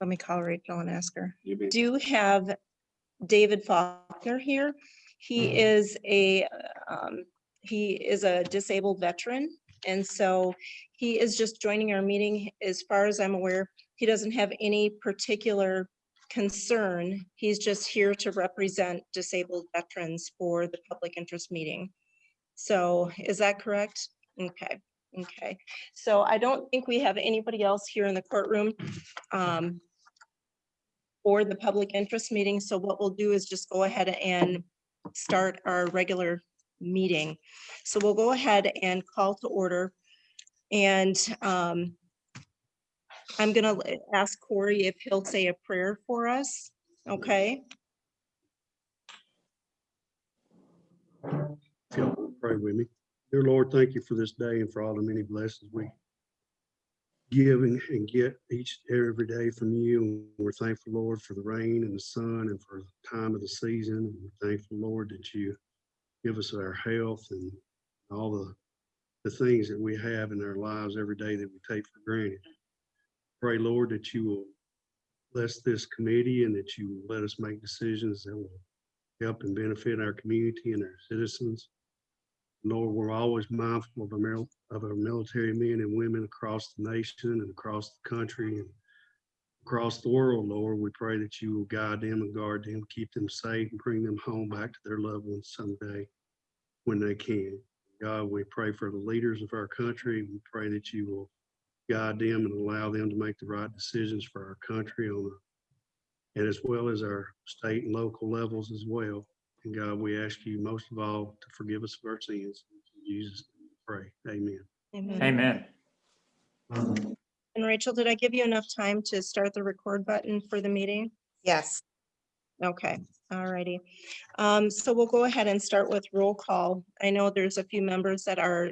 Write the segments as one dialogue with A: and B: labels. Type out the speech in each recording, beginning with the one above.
A: Let me call Rachel and ask her.
B: You be-
A: Do have David Faulkner here. He is a, um, he is a disabled veteran. And so he is just joining our meeting. As far as I'm aware, he doesn't have any particular concern. He's just here to represent disabled veterans for the public interest meeting. So is that correct? Okay, okay. So I don't think we have anybody else here in the courtroom. um, for the public interest meeting. So what we'll do is just go ahead and start our regular meeting. So we'll go ahead and call to order. And um, I'm gonna ask Corey if he'll say a prayer for us, okay?
B: Pray with me. Dear Lord, thank you for this day and for all the many blessings we give and and get each, every day from you. And We're thankful, Lord, for the rain and the sun and for the time of the season. And We're thankful, Lord, that you give us our health and all the, the things that we have in our lives every day that we take for granted. Pray, Lord, that you will bless this committee and that you will let us make decisions that will help and benefit our community and our citizens. Lord, we're always mindful of our, of our military men and women across the nation and across the country and across the world, Lord. We pray that you will guide them and guard them, keep them safe and bring them home back to their loved ones someday when they can. God, we pray for the leaders of our country. We pray that you will guide them and allow them to make the right decisions for our country on a, and as well as our state and local levels as well. And God, we ask you most of all to forgive us of our sins. In Jesus, name we pray. Amen.
A: Amen.
C: Amen.
A: And Rachel, did I give you enough time to start the record button for the meeting?
D: Yes,
A: Okay, alrighty. Um, so we'll go ahead and start with roll call. I know there's a few members that are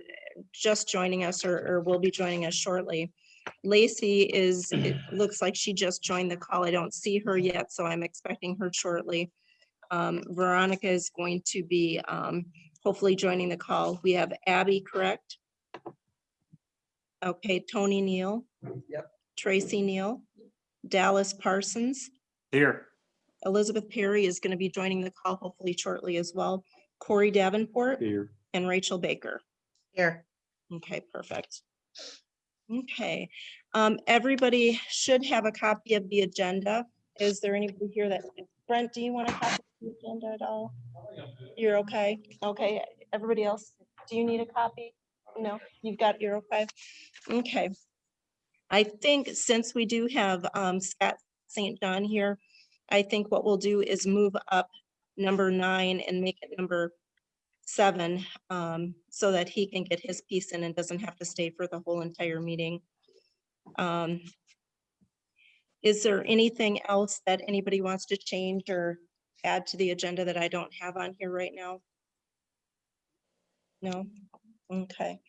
A: just joining us or, or will be joining us shortly. Lacey is, it looks like she just joined the call. I don't see her yet, so I'm expecting her shortly. Um, Veronica is going to be, um, hopefully joining the call. We have Abby, correct? Okay, Tony Neal.
D: Yep.
A: Tracy Neal, Dallas Parsons.
C: Here.
A: Elizabeth Perry is going to be joining the call hopefully shortly as well. Corey Davenport
B: Here.
A: and Rachel Baker.
D: here.
A: Okay, perfect. Okay, um, everybody should have a copy of the agenda. Is there anybody here that, Brent, do you want to copy of the agenda at all? You're okay? Okay, everybody else, do you need a copy? No, you've got, you're okay? Okay. I think since we do have, um, Scott St. John here, I think what we'll do is move up number nine and make it number seven, um, so that he can get his piece in and doesn't have to stay for the whole entire meeting. Um, Is there anything else that anybody wants to change or add to the agenda that I don't have on here right now? No? Okay.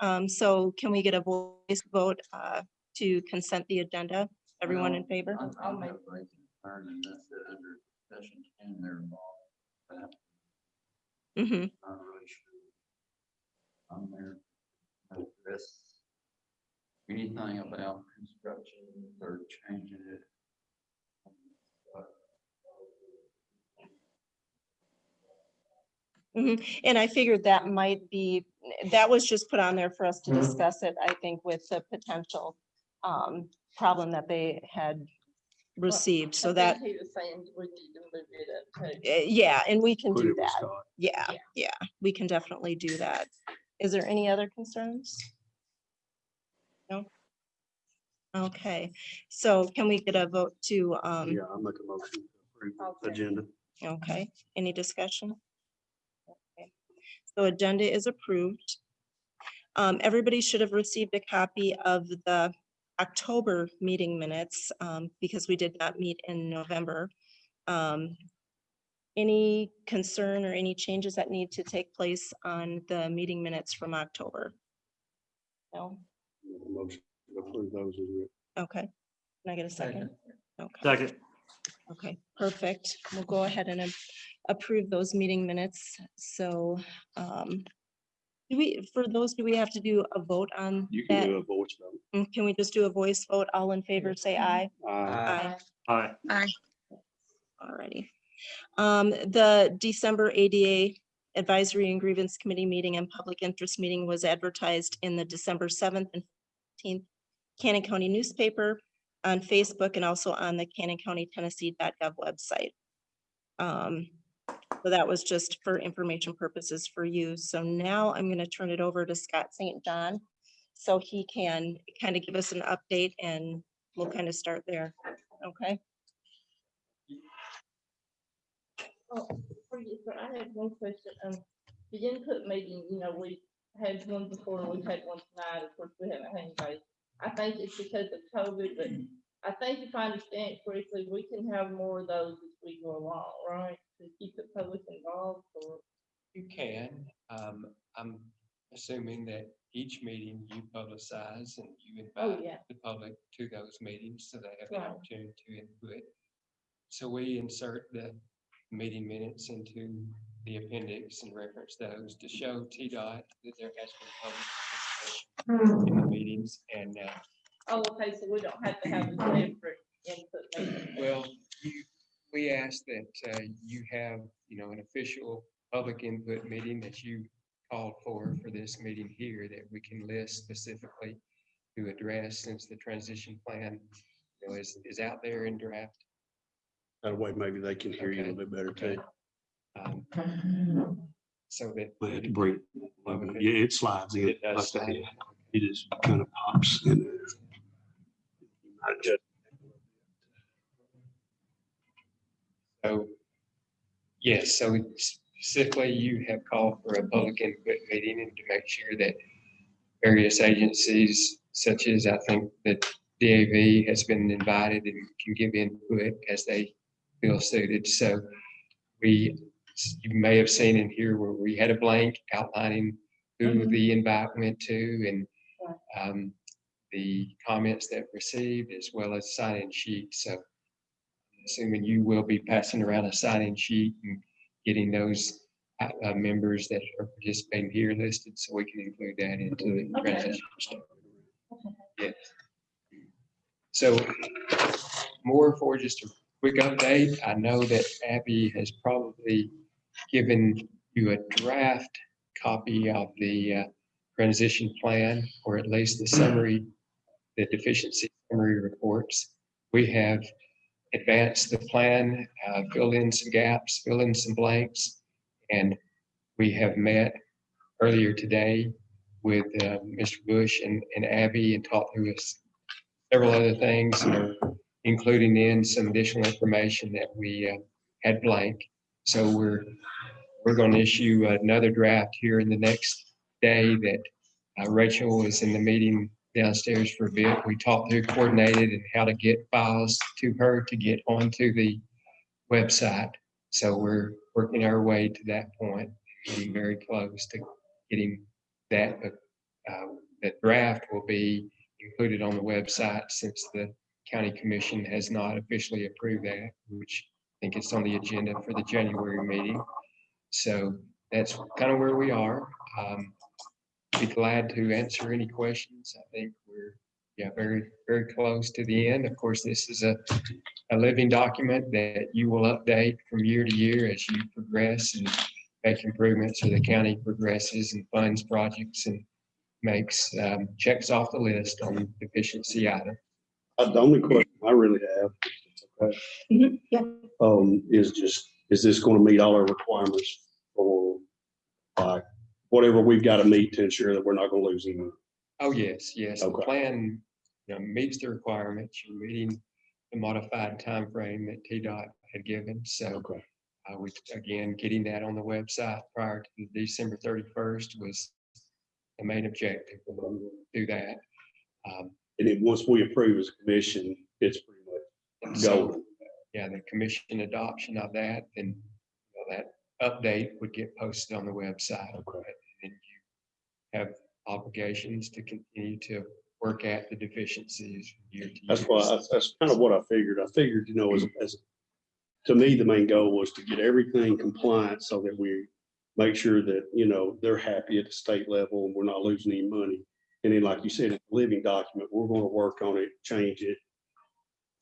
A: Um, so can we get a voice vote, uh, to consent the agenda? Everyone in favor?
E: I'll- I'll make a concern and that's it under session ten there involved. That
A: hmm
E: not really sure. On there. Address anything about construction or changing it.
A: Mhm. And I figured that might be, that was just put on there for us to discuss it, I think, with the potential um, problem that they had received, so that,
F: He was saying we need to move it up too.
A: eh, yeah, and we can
B: Put
A: do
B: it with
A: that.
B: Scott.
A: Yeah,
F: Yeah.
A: yeah, we can definitely do that. Is there any other concerns? No? Okay, so can we get a vote to, um,
B: Yeah, I'll make a motion to approve the
F: Okay.
B: agenda.
A: Okay, any discussion? Okay, So agenda is approved. Um, everybody should have received a copy of the October meeting minutes, um, because we did not meet in November. Um, any concern or any changes that need to take place on the meeting minutes from October? No,
B: Motion to approve those as well.
A: okay. Can I get a second? Okay.
C: Second.
A: Okay, perfect. We'll go ahead and a- approve those meeting minutes. So um, Do we, for those, do we have to do a vote on
B: You can
A: that?
B: do a voice vote.
A: Mm, Can we just do a voice vote? All in favor, say aye.
B: Aye.
A: Aye.
C: Aye.
A: Alrighty. Um, the December ADA Advisory and Grievance Committee meeting and public interest meeting was advertised in the December seventh and fifteenth Cannon County newspaper, on Facebook, and also on the Cannon County Tennessee.gov website. Um, so that was just for information purposes for you. So now I'm gonna turn it over to Scott St. John. So he can kind of give us an update and we'll kind of start there. Okay?
F: Oh, start, I had one question, um, the input meeting, you know, we had one before, and we've had one tonight, of course, we haven't had anybody. I think it's because of COVID, but I think if I understand correctly, we can have more of those as we go along, right? To keep the public involved, or,
D: You can. Um, I'm assuming that each meeting you publicize and you
F: oh,
D: invite
F: yeah,
D: the public to those meetings so they have the
F: Right.
D: opportunity to input. So we insert the meeting minutes into the appendix and reference those to show TDOT that there has been public participation in the meetings and, uh,
F: oh, okay, so we don't have to have a separate input meeting.
D: Well, you, we ask that uh, you have, you know, an official public input meeting that you called for, for this meeting here, that we can list specifically to address since the transition plan, you know, is, is out there in draft.
B: That way maybe they can hear you a little bit better too.
D: um, So that.
B: Might have to bring, it a.
D: Okay.
B: yeah, it slides in.
D: It does
B: like that,
D: slide.
B: yeah. It just kind of pops in there. I just-
D: So, yes, so specifically you have called for a public input meeting and to make sure that various agencies such as I think that DAV has been invited and can give input as they feel suited. So we, you may have seen in here where we had a blank outlining who
F: Mhm.
D: the invite went to and um, the comments that received as well as sign-in sheets. So assuming you will be passing around a sign-in sheet and getting those uh, uh, members that are participating here listed, so we can include that into the
F: Okay.
D: transition. Yes. So more for just a quick update. I know that Abby has probably given you a draft copy of the uh, transition plan, or at least the summary, the deficiency summary reports. We have advanced the plan, uh, filled in some gaps, fill in some blanks. And we have met earlier today with uh, Mr. Bush and and Abby and talked through several other things, including in some additional information that we uh, had blank. So we're, we're going to issue another draft here in the next day that uh, Rachel was in the meeting downstairs for a bit. We talked through coordinated and how to get files to her to get onto the website. So we're working our way to that point, getting very close to getting that. uh, That draft will be included on the website since the county commission has not officially approved that, which I think it's on the agenda for the January meeting. So that's kind of where we are. Um, Be glad to answer any questions. I think we're, yeah, very, very close to the end. Of course, this is a, a living document that you will update from year to year as you progress and make improvements or the county progresses and funds projects and makes, um, checks off the list on deficiency item.
B: Uh, The only question I really have, okay,
A: Mhm, Yeah,
B: um, is just, is this gonna meet all our requirements for like whatever we've got to meet to ensure that we're not gonna lose anyone?
D: Oh, yes, yes, the plan, you know, meets the requirements, you're meeting the modified time frame that TDOT had given, so.
B: Okay.
D: Uh, we, again, getting that on the website prior to December thirty-first was the main objective, we'll do that. Um,
B: And then once we approve as a commission, it's pretty much
D: and so, yeah, the commission adoption of that, then you know, that update would get posted on the website.
B: Okay.
D: And you have obligations to continue to work at the deficiencies year to year.
B: That's why, that's, that's kind of what I figured. I figured, you know, as, as, to me, the main goal was to get everything compliant so that we, make sure that, you know, they're happy at the state level and we're not losing any money. And then, like you said, it's a living document, we're gonna work on it, change it,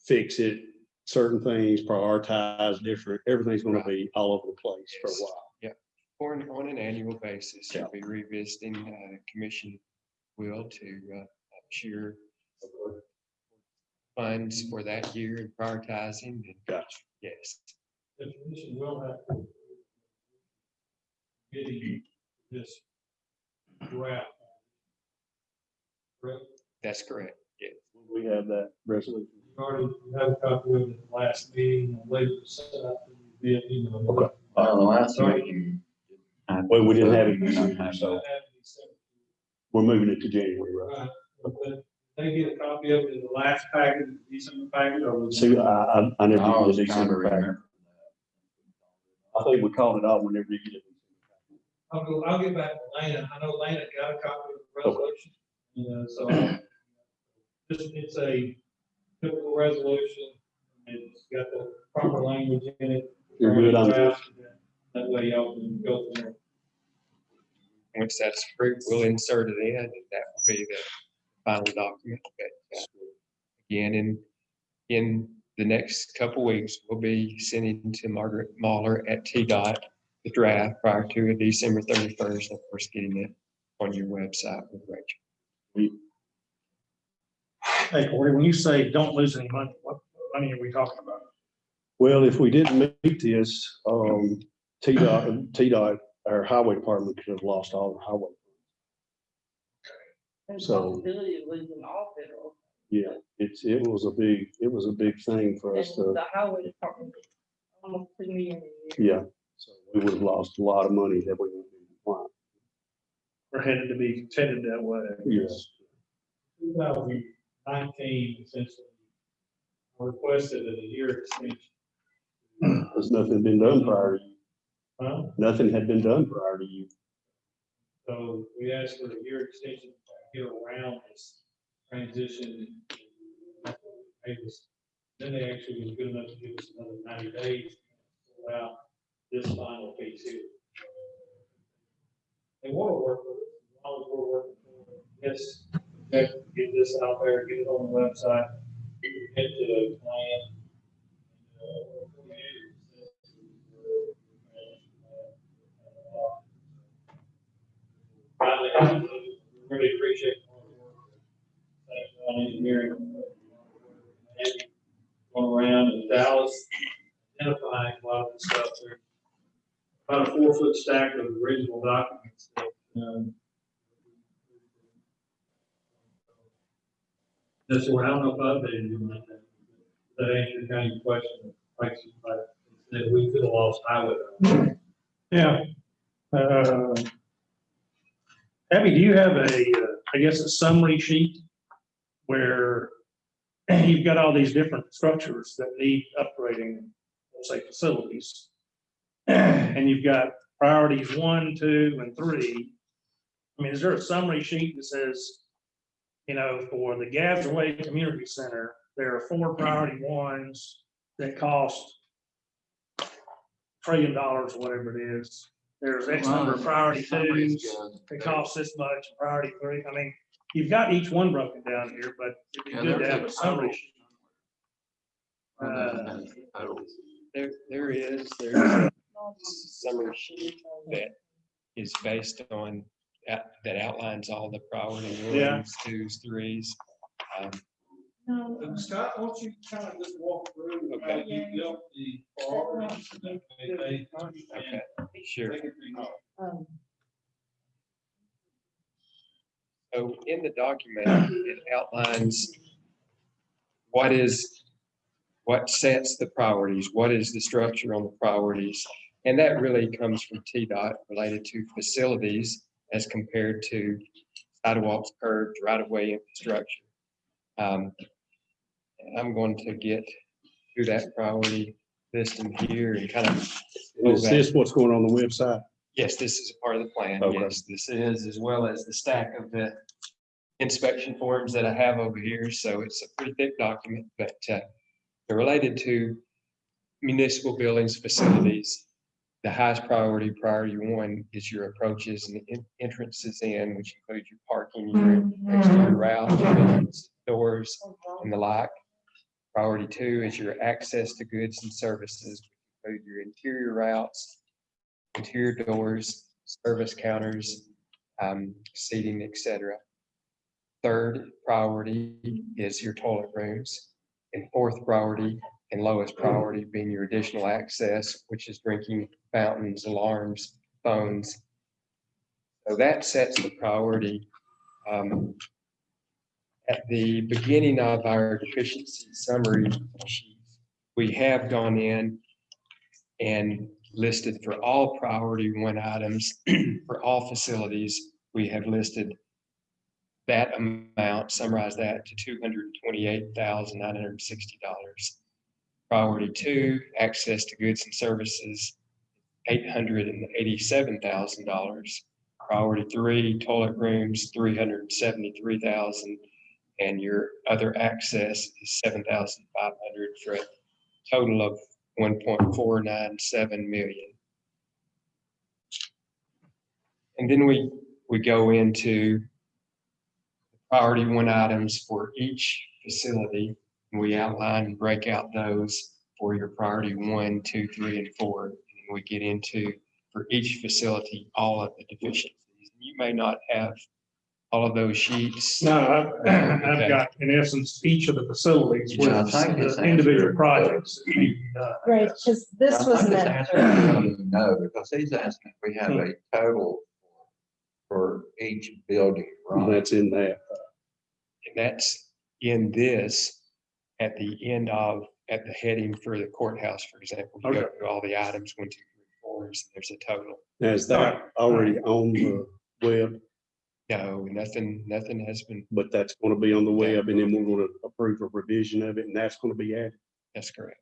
B: fix it, certain things, prioritize different, everything's gonna be all over the place for a while.
D: Or on- on an annual basis,
B: Yeah.
D: you'll be revisiting, uh, commission will to, uh, ensure funds for that year and prioritizing and
B: Gotcha.
D: yes,
G: the commission will have to getting this draft. Correct?
D: that's correct. Yeah,
B: We have that resolution.
G: You already have a copy of it at the last meeting, and later set up via email.
B: Okay.
E: Well, the last
G: Sorry.
E: meeting.
B: Well, we didn't have it,
E: We don't
G: So
E: that.
G: that be sent.
B: we're moving it to January, right?
G: Right. But They get a copy of it in the last packet, the December packet, or was.
B: See, I, I, I never
E: I
B: did
E: was
B: the
E: trying to
B: December packet.
E: remember.
B: I think we called it off whenever you get it.
G: I'll go, I'll get back to Lana. I know Lana got a copy of the resolution, you know, so. I'll- Just, it's a typical resolution. And it's got the proper language in it.
B: You're good on this?
G: That way y'all can go from there.
D: once that's approved, we'll insert it in and that will be the final document. But uh, again, in, in the next couple weeks, we'll be sending to Margaret Mahler at TDOT the draft prior to December thirty-first, of course, getting it on your website with Rachel.
H: Hey, Corey, when you say don't lose any money, what money are we talking about?
B: Well, if we didn't meet this, um, TDOT, TDOT, our highway department could have lost all the highway.
F: There's
B: So-
F: possibility of losing all federal.
B: Yeah, it's, it was a big, it was a big thing for
F: And
B: us to,
F: the highway department, almost two million a year.
B: yeah. So we would have lost a lot of money that we wouldn't be compliant.
H: We're headed to be headed that way.
B: Yes.
G: Two thousand nineteen, essentially, requested a year extension.
B: Because nothing been done prior, to you.
G: Huh?
B: nothing had been done prior to you.
G: So we asked for a year extension to get around this transition. They. Then they actually was good enough to give us another ninety days allow this final piece here. They want to work with us, as long as we're working for them. Yes, get this out there, get it on the website, get to the plan. Finally, really appreciate on engineering. Going around in Dallas, identifying a lot of the stuff there. About a four foot stack of original documents that, um, That's what I don't know if I updated you on that. That answered kind of question, like, that we could have lost highway.
H: Yeah. Uh, Abby, do you have a, uh, I guess, a summary sheet where you've got all these different structures that need upgrading, let's say facilities? And you've got priorities one, two, and three. I mean, is there a summary sheet that says, you know, for the Gassaway Community Center, there are four priority ones that cost trillion dollars, whatever it is. There's X number of priority twos, that costs this much, priority three, I mean, you've got each one broken down here, but it'd
E: Yeah,
H: good to
E: there's
H: have
E: a
H: a summary. Uh,
D: There, there is, there's a summary sheet that is based on, that that outlines all the priority
H: Yeah.
D: ones, twos, threes. Um,
F: No,
G: Scott, why don't you kind of just walk through how
D: Okay.
G: you built the priorities? and they- they-
D: Okay, sure.
G: Take it from you.
F: um,
D: So in the document, it outlines what is, what sets the priorities, what is the structure on the priorities? And that really comes from TDOT related to facilities as compared to sidewalks, curbs, right-of-way infrastructure. Um, I'm going to get to that priority list in here and kind of
B: Is this what's going on the website?
D: Yes, this is part of the plan.
B: Okay.
D: Yes, this is, as well as the stack of the inspection forms that I have over here. So it's a pretty thick document, but uh, they're related to municipal buildings, facilities The highest priority, priority one, is your approaches and en- entrances in, which includes your parking, your exterior route, your entrance doors, and the like. Priority two is your access to goods and services, which include your interior routes, interior doors, service counters, um, seating, etc. Third priority is your toilet rooms. And fourth priority and lowest priority being your additional access, which is drinking fountains, alarms, phones. So that sets the priority. um, At the beginning of our deficiency summary sheet, we have gone in and listed for all priority one items, for all facilities, we have listed that amount, summarize that to two hundred and twenty-eight thousand nine hundred and sixty dollars. Priority two, access to goods and services, eight hundred and eighty-seven thousand dollars. Priority three, toilet rooms, three hundred and seventy-three thousand, and your other access is seven thousand five hundred for a total of one point four nine seven million. And then we, we go into priority one items for each facility. We outline and break out those for your priority one, two, three, and four. And we get into, for each facility, all of the deficiencies. You may not have all of those sheets.
H: No, I've, I've got, in essence, each of the facilities with
E: Yeah, I think it's
H: the individual
E: answered.
H: projects. that need to be done.
A: Right, because this
E: I
A: was
E: think it's
A: meant
E: answered,
A: for,
E: No, because he's asking, if we have hmm. a total for each building,
B: And
E: right?
B: That's in that.
D: And that's in this, at the end of, at the heading for the courthouse, for example. You go
H: Okay.
D: through all the items, one, two, three, fours, there's a total.
B: Now, Is that already on the web?
D: No, nothing, nothing has been,
B: But that's going to be on the web and then we're going to approve a revision of it and that's going to be added.
D: that's correct.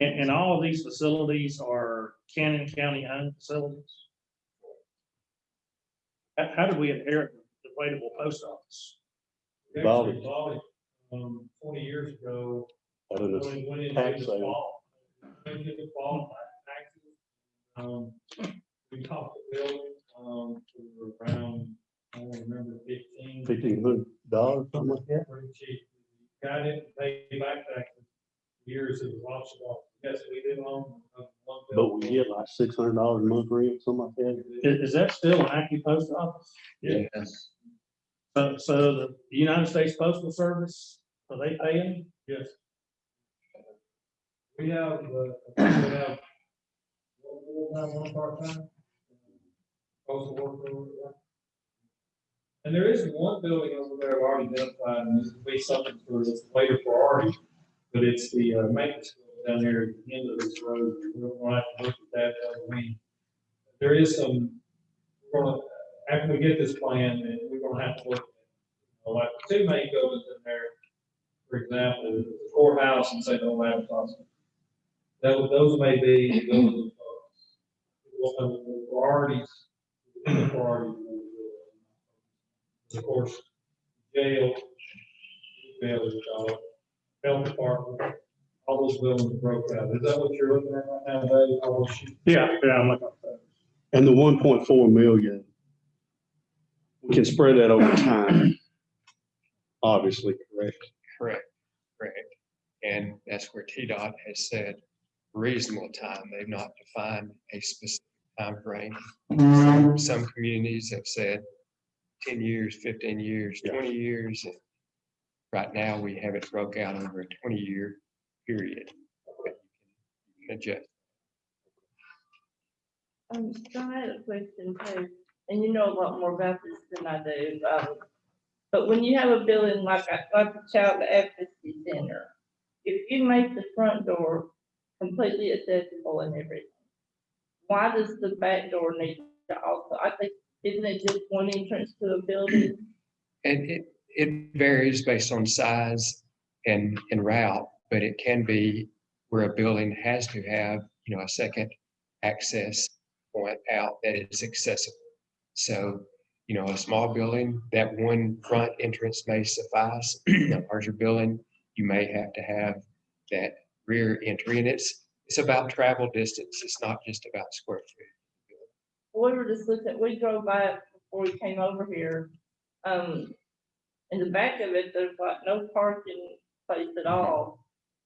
H: And, and all of these facilities are Cannon County owned facilities? How, how did we inherit the available post office?
G: We actually bought it, um, twenty years ago.
B: I don't know.
G: when it went
B: tax
G: the
B: sale.
G: fall. Went into the fall taxes. Um, we talked the building, um, for around, I don't remember, fifteen.
B: Fifteen hundred dollars, something like that.
G: Pretty cheap. Got it, paid back taxes. Years it was auctioned off. Yes, we did own. uh, one
B: But we get like six hundred dollars a month rent, something like that.
H: Is, is that still an active post office?
E: Yes.
H: So, so the United States Postal Service, are they paying?
G: Yes. We have, uh, we have one full-time, one part-time. Postal worker over there. And there is one building over there I've already identified, and this will be something for this later priority, but it's the uh, maintenance building down there at the end of this road. We're gonna have to look at that other wing. There is some, we're gonna, after we get this plan, then we're gonna have to look, at, you know, like, two main buildings in there for example, the courthouse and say no crossing. Those, those may be, those, uh, the priorities, the priorities. Of course, jail, jail is, uh, health department, all those buildings broke out. Is that what you're looking at right now, Dave? All those?
H: Yeah, yeah, I'm looking at that.
B: And the one point four million, we can spread that over time. Obviously, correct.
D: Correct, correct. And that's where TDOT has said reasonable time. They've not defined a specific timeframe. Some, some communities have said ten years, fifteen years,
B: Yeah.
D: twenty years. and Right now, we have it broke out over a twenty-year period. but you can Adjust.
F: Um, John, I had a question too, and you know a lot more about this than I do, um, but when you have a building like, a- like the Child Advocacy Center, if you make the front door completely accessible and everything, why does the back door need to also, I think, isn't it just one entrance to a building?
D: And it, it varies based on size and, and route, but it can be where a building has to have, you know, a second access point out that is accessible. So, you know, a small building, that one front entrance may suffice. A larger building, you may have to have that rear entry and it's, It's about travel distance. It's not just about square feet.
F: we were just looking, we drove by it before we came over here. Um, in the back of it, there's like no parking place at all.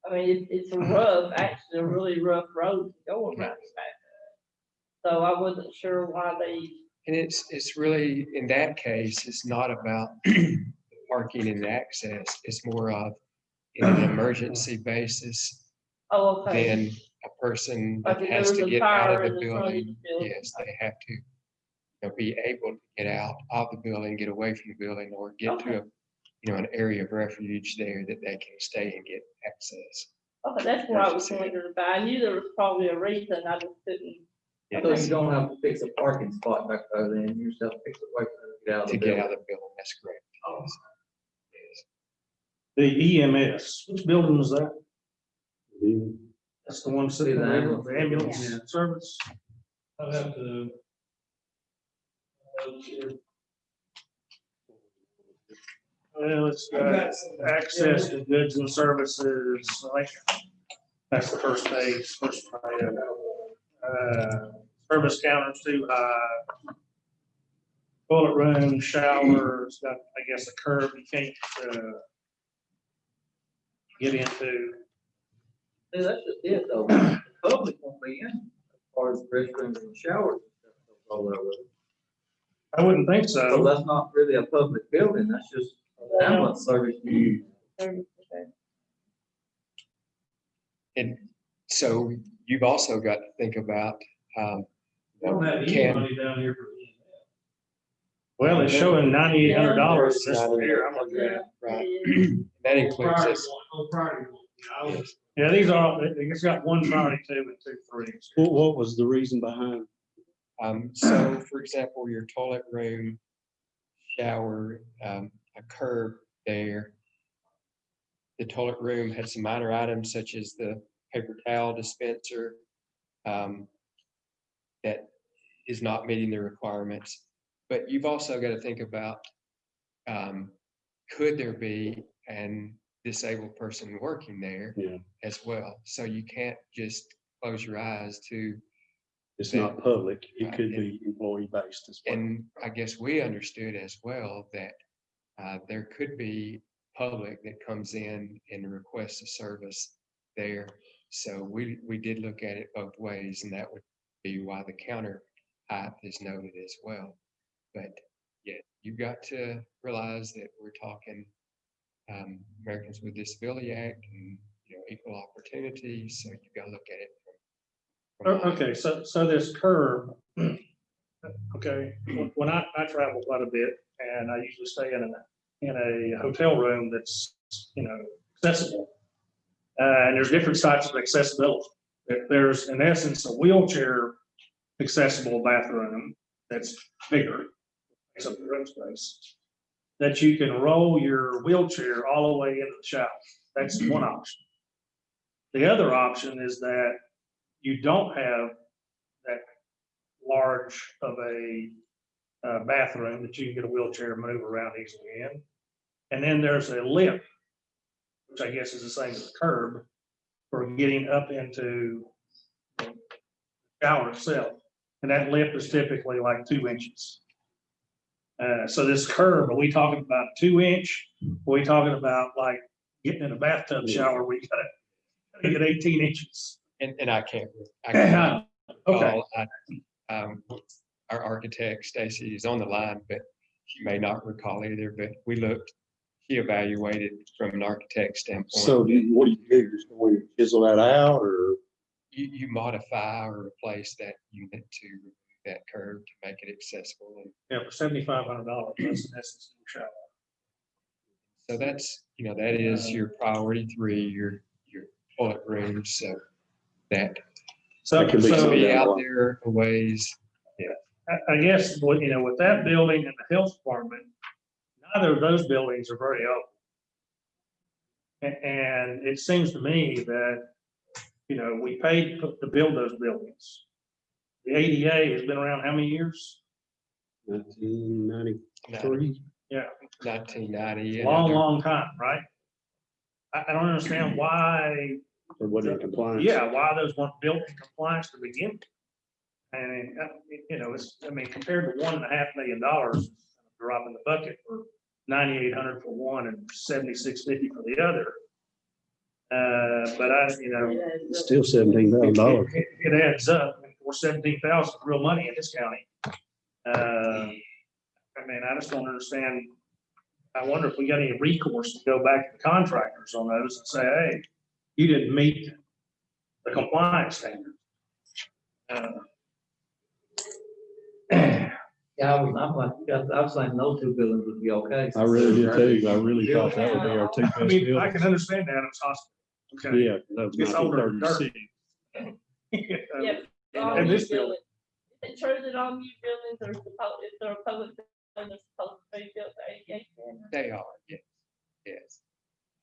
F: I mean, it's, it's a rough, actually a really rough road to go around the back. So I wasn't sure why they,
D: And it's, it's really, in that case, it's not about parking and access. It's more of in an emergency basis,
F: oh, okay.
D: then a person
F: Like
D: that
F: if there
D: has
F: was
D: to
F: a
D: get out
F: fire
D: of
F: in
D: the
F: the front of the
D: building,
F: building.
D: yes, they have to you know, be able to get out of the building, get away from the building, or get to
F: Okay.
D: a, you know, an area of refuge there that they can stay and get access.
F: Okay, that's what I was wondering about. I knew there was probably a reason, I just couldn't.
E: So you don't have to fix a parking spot back there, then you just have to fix a way to get out of
D: To
E: the
D: get
E: building.
D: out of the building, that's correct. Oh, yes. Yes.
H: The EMS, which building is that?
B: Yeah.
H: That's the one sitting
E: The
H: there,
E: ambulance.
H: the ambulance service?
G: I'll have to. uh.
H: Well, it's got access to goods and services, like, that's the first page, first page. Uh, service counters too high. Toilet room, showers, got, I guess, a curb you can't, uh, get into.
E: Yeah, that's just it though. The Public won't be in, as far as restrooms and showers. and stuff all over.
H: I wouldn't think
E: So
H: so.
E: that's not really a public building, that's just an ambulance service.
D: And so you've also got to think about, um,
G: We don't have any
D: can,
G: money down here for.
H: Well, it's showing ninety-eight hundred dollars this year. I'm looking at.
D: right, that includes
G: Priority
D: this.
G: one, no priority one. You I was-
H: Yeah, these are, it's got one priority two and two threes.
B: What, what was the reason behind?
D: Um, so for example, your toilet room, shower, um, a curb there. The toilet room had some minor items such as the paper towel dispenser. Um, that is not meeting the requirements. But you've also got to think about, um, could there be an disabled person working there?
B: Yeah.
D: As well. So you can't just close your eyes to
B: It's not public. It could
D: and-
B: be employee based as well.
D: And I guess we understood as well that uh, there could be public that comes in and requests a service there. So we, we did look at it both ways and that would be why the counter height is noted as well. But yeah, you've got to realize that we're talking um, Americans with Disability Act and, you know, equal opportunity. So you've got to look at it. from- from-
H: Okay, so, so this curve. okay, when- I, I travel quite a bit and I usually stay in a, in a hotel room that's, you know, accessible. Uh, and there's different types of accessibility. There's in essence a wheelchair accessible bathroom that's bigger, takes the room space. That you can roll your wheelchair all the way into the shower. That's one option. The other option is that you don't have that large of a uh, bathroom that you can get a wheelchair and move around easily in. And then there's a lip, which I guess is the same as a curb, for getting up into the shower itself. And that lip is typically like two inches. Uh, so this curb, are we talking about two inch? Are we talking about like getting in a bathtub shower, we gotta gotta get eighteen inches?
D: And, and I can't, I can't
H: Okay.
D: call. I- um, Our architect Stacy is on the line, but she may not recall either, but we looked, she evaluated from an architect standpoint.
B: So do you- what do you do? Just go in and chisel that out or?
D: You, you modify or replace that unit to remove that curve to make it accessible. And
H: Yeah, for seventy-five hundred dollars, that's, that's the shower.
D: so that's, you know, that is uh, your priority three, your, your toilet rooms, so that
H: So,
B: That could be
D: to
H: so
D: be
B: Yeah.
D: out there a ways.
H: I, I guess, what, you know, with that building and the health department, neither of those buildings are very old. A- And it seems to me that, you know, we paid to to build those buildings. The ADA has been around how many years?
B: nineteen ninety-three. Yeah.
D: Nineteen ninety.
H: Long, long time, right? I, I don't understand why
B: Or what in compliance?
H: Yeah, why those weren't built in compliance to begin. with. And, uh, you know, it's, I mean, compared to one and a half million dollars, drop in the bucket for ninety-eight hundred for one and seventy-six fifty for the other. Uh, but I, you know,
B: It's Still seventeen thousand dollars.
H: it it adds up, for seventeen thousand, real money in this county. Uh, I mean, I just don't understand. I wonder if we got any recourse to go back to the contractors on those and say, hey, you didn't meet the compliance standard. Uh,
E: Yeah, I was, I'm like, yeah, I was thinking those two buildings would be okay.
B: I really did too. I really thought that would be our two best
H: I mean, I
B: buildings.
H: can understand that, it's hospital. Okay.
B: Yeah, that was
H: It's older than dirt.
B: 1936.
F: Yeah. All
H: And
F: new
H: this building.
F: buildings. Is it true that all new buildings are supposed, if they're public building, they're supposed to be built to ADA standards?
D: They are, yes, yes.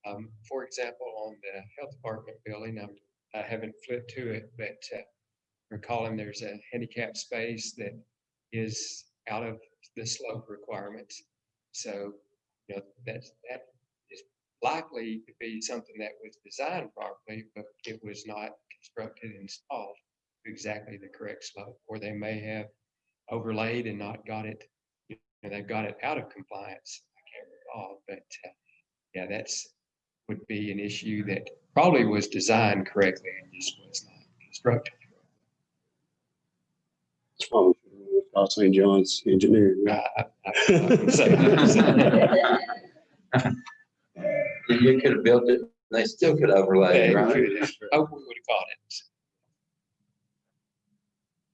D: Um, for example, on the health department building, I'm, I haven't flipped to it, but, uh, recalling there's a handicap space that is out of the slope requirements. So, you know, that's, that is likely to be something that was designed properly, but it was not constructed and installed to exactly the correct slope, or they may have overlaid and not got it, you know, they've got it out of compliance. I can't recall, but, uh, yeah, that's, would be an issue that probably was designed correctly and just was not constructed.
B: It's probably Call St. John's Engineering.
D: I- I- I- I say.
I: You could have built it, they still could overlay, it,
D: Yeah,
I: right?
D: we have- Hope we would have caught it.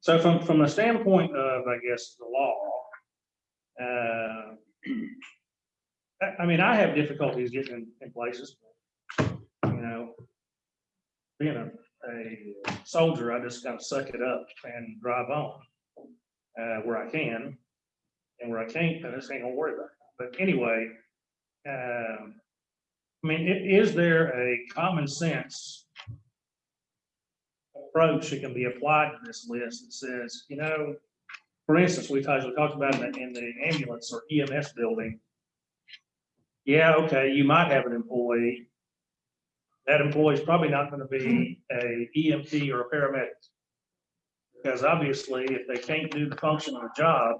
H: So from, from a standpoint of, I guess, the law, uh, I, mean, I have difficulties getting in, places. You know, being a, a soldier, I just kind of suck it up and drive on, uh, where I can. And where I can't, I just ain't gonna worry about it. But anyway, um, I mean, is there a common sense approach that can be applied to this list that says, you know, for instance, we talked, talked about in the, in the ambulance or EMS building. Yeah, okay, you might have an employee. That employee is probably not gonna be a EMT or a paramedic. Because obviously, if they can't do the function of the job,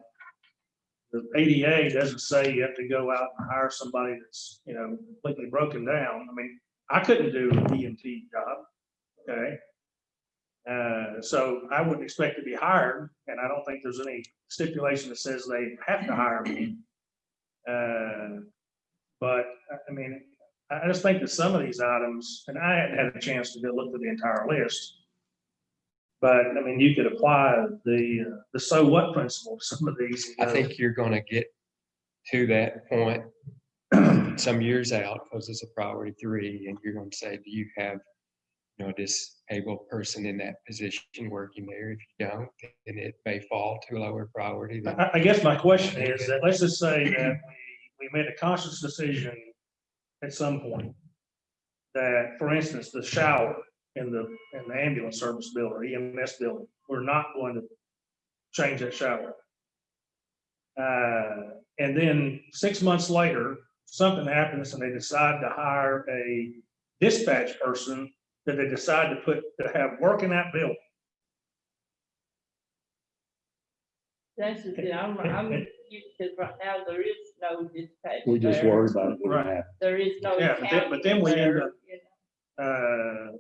H: the ADA doesn't say you have to go out and hire somebody that's, you know, completely broken down. I mean, I couldn't do an EMT job, okay? Uh, so I wouldn't expect to be hired, and I don't think there's any stipulation that says they have to hire me. Uh, But, I- mean, I just think that some of these items, and I hadn't had a chance to go look through the entire list. But, I mean, you could apply the, uh, the so what principle to some of these.
D: I
H: know.
D: think you're gonna get to that point some years out, because it's a priority three, and you're gonna say, do you have, you know, a disabled person in that position working there? If you don't, then it may fall to a lower priority than
H: I, I guess my question is that, let's just say that we, we made a conscious decision at some point. That, for instance, the shower in the, in the ambulance service building, or EMS building, we're not going to change that shower. Uh, and then six months later, something happens and they decide to hire a dispatch person that they decide to put, to have work in that building.
F: That's just it, I'm, I'm, you, because right now there is no dispatch.
B: We just
F: there.
B: worry about it. when it
H: Right.
B: happens.
F: There is no.
H: Yeah, but then- but then we end up- uh,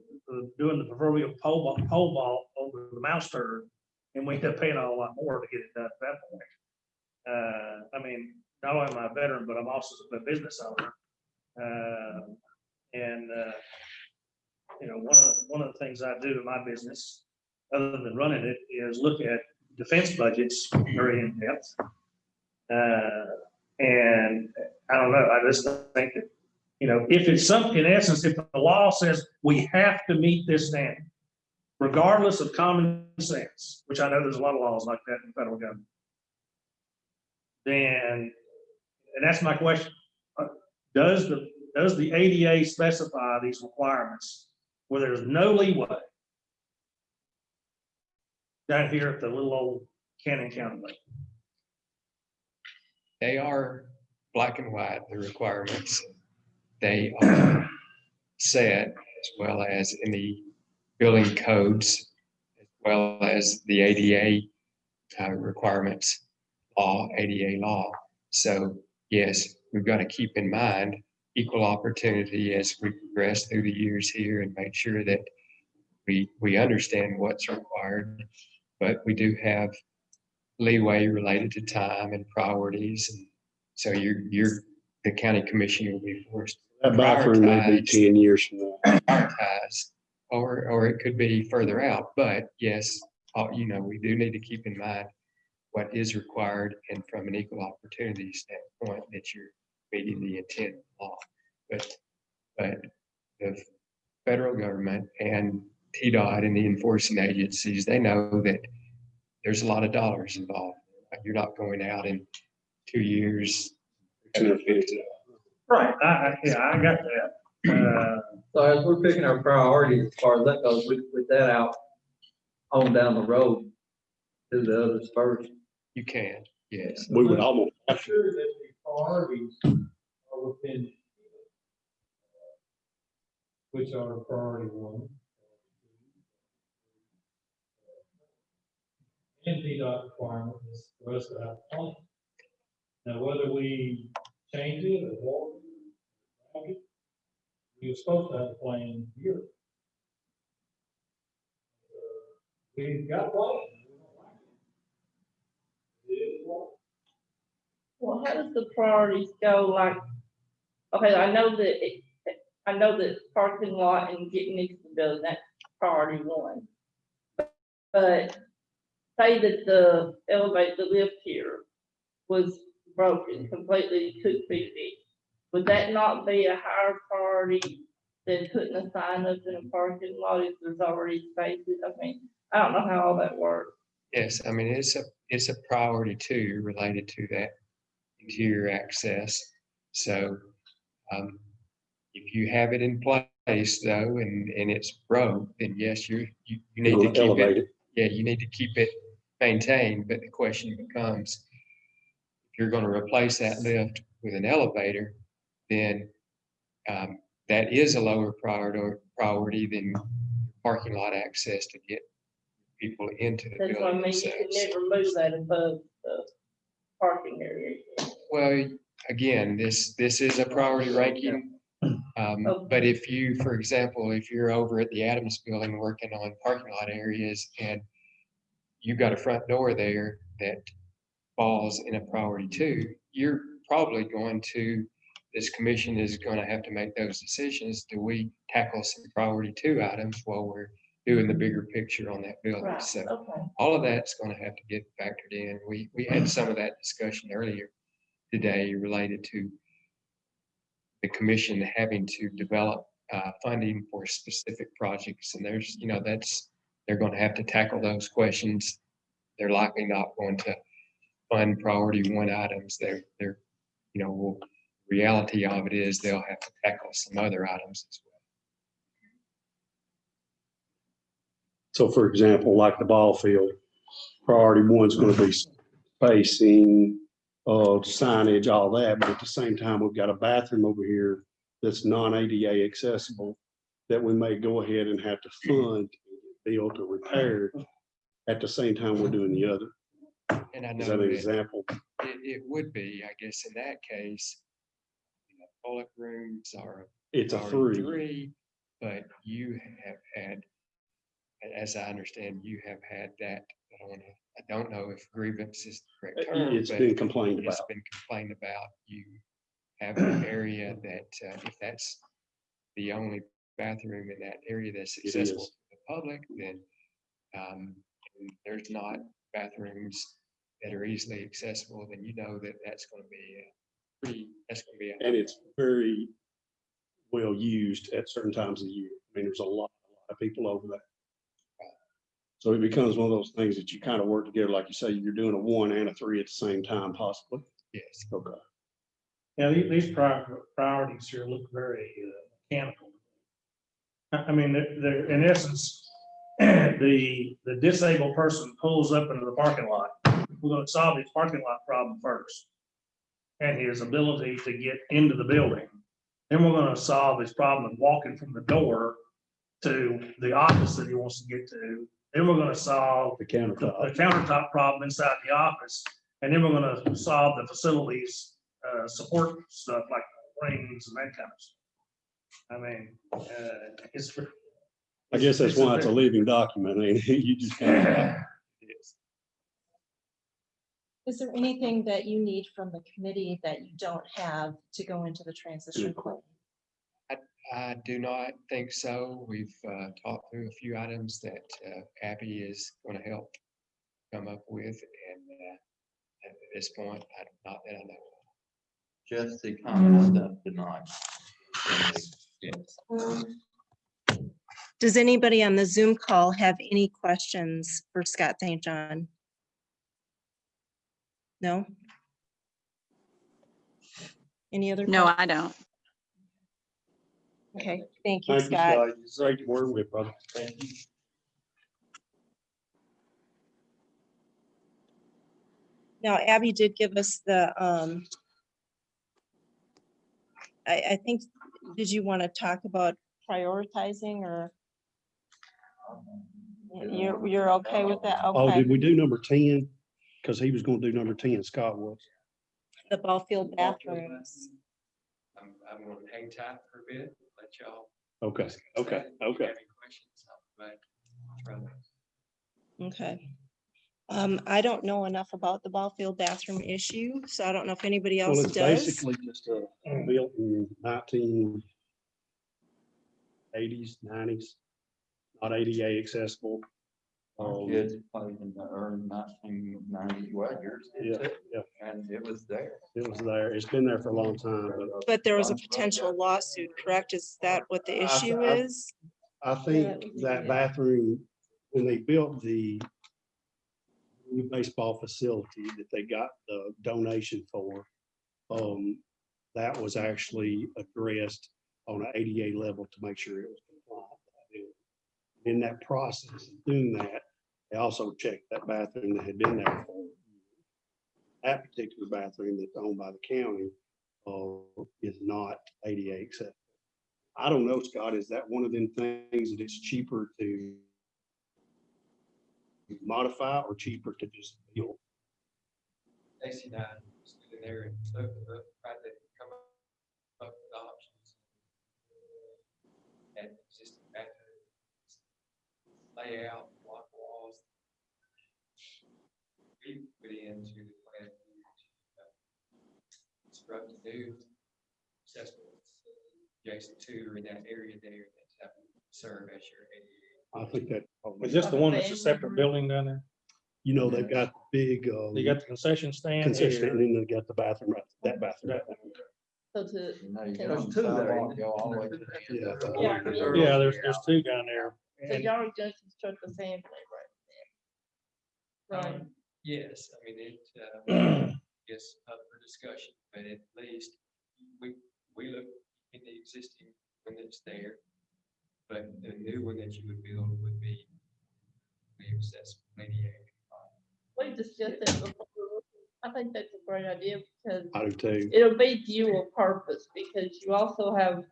H: doing the proverbial pole ball, pole ball over the mouse turd, and we end up paying a lot more to get it done at that point. Uh, I mean, not only am I a veteran, but I'm also a business owner. Uh, and, uh, you know, one of, the- one of the things I do in my business, other than running it, is look at defense budgets very in depth. Uh, and I don't know, I just think that you know, if it's some, in essence, if the law says we have to meet this standard, regardless of common sense, which I know there's a lot of laws like that in the federal government. Then, and that's my question, uh, does the, does the ADA specify these requirements where there's no leeway? Down here at the little old Cannon County Lake.
D: they are black and white, the requirements. They are set as well as in the building codes, as well as the ADA uh, requirements, law, ADA law. So yes, we've got to keep in mind equal opportunity as we progress through the years here and make sure that we, we understand what's required. But we do have leeway related to time and priorities. And so you're, you're, the county commissioner will be forced
B: That may be ten years from now.
D: prioritize. Or, or it could be further out, but yes, uh, you know, we do need to keep in mind what is required and from an equal opportunity standpoint that you're meeting the intent of the law. But, but the federal government and TDOT and the enforcing agencies, they know that there's a lot of dollars involved. You're not going out in two years.
B: Two hundred fifty.
H: Right, I, I, yeah, I got that. Uh,
E: So as we're picking our priorities, as far as that goes, we put that out on down the road, do the others first.
D: You can, yes.
B: We would almost,
G: I'm sure that the priorities are within uh, which are priority one. Uh, and TDOT requirement is for us to have a plan. Now, whether we change it or walk it, we were supposed to have a plan here. Uh, we've got a plan. we don't like it. It is what
F: Well, how does the priorities go, like, okay, I know that, it- I know that parking lot and getting into the building, that's priority one. But say that the elevator, the lift here was broken, completely couldn't be fixed. Would that not be a higher priority than putting a sign up in a parking lot if there's already spaces? I mean, I don't know how all that works.
D: Yes, I mean, it's a, it's a priority too, related to that interior access. So, um, if you have it in place though, and, and it's broke, then yes, you're, you, you need to keep
B: elevate
D: it.
B: it.
D: Yeah, you need to keep it maintained, but the question becomes, if you're gonna replace that lift with an elevator, then, um, that is a lower priority, priority than parking lot access to get people into the
F: That's what I
D: building
F: mean, you could
D: themselves.
F: never move that above the parking area.
D: Well, again, this, this is a priority ranking. Um,
F: Oh.
D: but if you, for example, if you're over at the Adams Building working on parking lot areas and you've got a front door there that falls in a priority two, you're probably going to, this commission is gonna have to make those decisions. Do we tackle some priority two items while we're doing the bigger picture on that building?
F: Right,
D: So
F: okay.
D: all of that's gonna have to get factored in. We, we had some of that discussion earlier today related to the commission having to develop, uh, funding for specific projects. And there's, you know, that's, they're gonna have to tackle those questions. They're likely not going to fund priority one items. They're, they're, you know, well, reality of it is they'll have to tackle some other items as well.
B: So for example, like the ball field, priority one's gonna be spacing, uh, signage, all that, but at the same time, we've got a bathroom over here that's non-ADA accessible that we may go ahead and have to fund, build or repair at the same time we're doing the other.
D: And I
B: Is that an
D: that
B: example?
D: it, it would be, I guess, in that case, you know, toilet rooms are
B: It's a three.
D: Three, but you have had, as I understand, you have had that, I don't wanna, I don't know if grievance is the correct term,
B: Uh, It's
D: but
B: been complained about.
D: it's been complained about. You have an area that, uh, if that's the only bathroom in that area that's
B: It
D: accessible
B: is.
D: to the public, then um, there's not bathrooms that are easily accessible, then you know that that's gonna be a pretty, that's gonna be. a-
B: And it's very well used at certain times of the year. I mean, there's a lot, a lot of people over there. So it becomes one of those things that you kind of work together, like you say, you're doing a one and a three at the same time possibly.
D: Yes.
B: Okay.
H: Yeah, these, these pri- priorities here look very uh, mechanical. I, I mean, they're, they're, in essence, the, the disabled person pulls up into the parking lot. We're gonna solve his parking lot problem first. And his ability to get into the building. Then we're gonna solve his problem of walking from the door to the office that he wants to get to. Then we're gonna solve
B: The
H: the
B: countertop.
H: the countertop problem inside the office. And then we're gonna solve the facilities, uh, support stuff like rings and that kind of stuff. I mean, uh, it's.
B: I guess that's why it's a leaving document. ain't it? You just can't.
A: Is there anything that you need from the committee that you don't have to go into the transition plan?
D: I do not think so. We've uh, talked through a few items that uh, Abby is going to help come up with, and uh, at this point, I- not that I know. of.
I: Just the common stuff tonight.
D: Yes.
A: Does anybody on the Zoom call have any questions for Scott St. John? No? Any other?
J: No,
A: que-
J: I don't.
A: Okay, thank you,
B: Thank you,
A: Scott.
B: Scott. It's great to work with, brother. Thank you.
A: Now Abby did give us the, um, I, I think, did you want to talk about prioritizing or? You're, you're okay with that?
B: Oh,
A: Okay.
B: did we do number ten? Because he was gonna do number ten, Scott was.
A: The ball field bathrooms.
D: I'm, I'm going to hang tight for a bit, let y'all.
B: Okay, okay,
D: that. If you
B: okay.
D: have any questions, I'll be glad to try to-
A: Okay. Um, I don't know enough about the ball field bathroom issue, so I don't know if anybody
B: Well,
A: else
B: it's
A: does.
B: basically just a built in nineteen eighties, nineties, not ADA accessible.
I: Our
B: Um,
I: kids played in the early nineteen nineties, well, yours did
B: Yeah,
I: too,
B: yeah,
I: and it was there.
B: it was there. It's been there for a long time, but
A: But there was a potential lawsuit, correct? Is that what the
B: I-
A: issue
B: I-
A: is?
B: I think that bathroom, when they built the new baseball facility that they got the donation for, um, that was actually addressed on an ADA level to make sure it was compliant. In that process of doing that, they also checked that bathroom that had been there for that particular bathroom that's owned by the county, uh, is not ADA acceptable. I don't know, Scott, is that one of them things that it's cheaper to modify or cheaper to just build?
D: And I stood in there and tried come up with options. And just layout, We into the plan. to, uh, Construct a new accessible adjacent to or in that area there that's have serve as your ADA.
B: I think that,
H: Is this the one that's a separate building down there?
B: you know, they've got the big, uh,
H: You got the concession stand?
B: concession,
H: here.
B: and then they got the bathroom, right, that bathroom. right
F: So to,
I: You know, you
F: There's
I: get on the
E: two there, ain't
I: go all the way to the end.
B: Yeah, I thought-
F: Yeah,
H: Yeah, there's, there's two down there.
F: so
H: And
F: y'all are gonna construct the same thing right there. Right,
D: Um, Yes, I mean, it, uh, is up for discussion, but at least we, we look in the existing one that's there. But the new one that you would build would be, be accessible, ADA.
F: we discussed that before. I think that's a great idea because
B: I do too.
F: it'll be dual purpose because you also have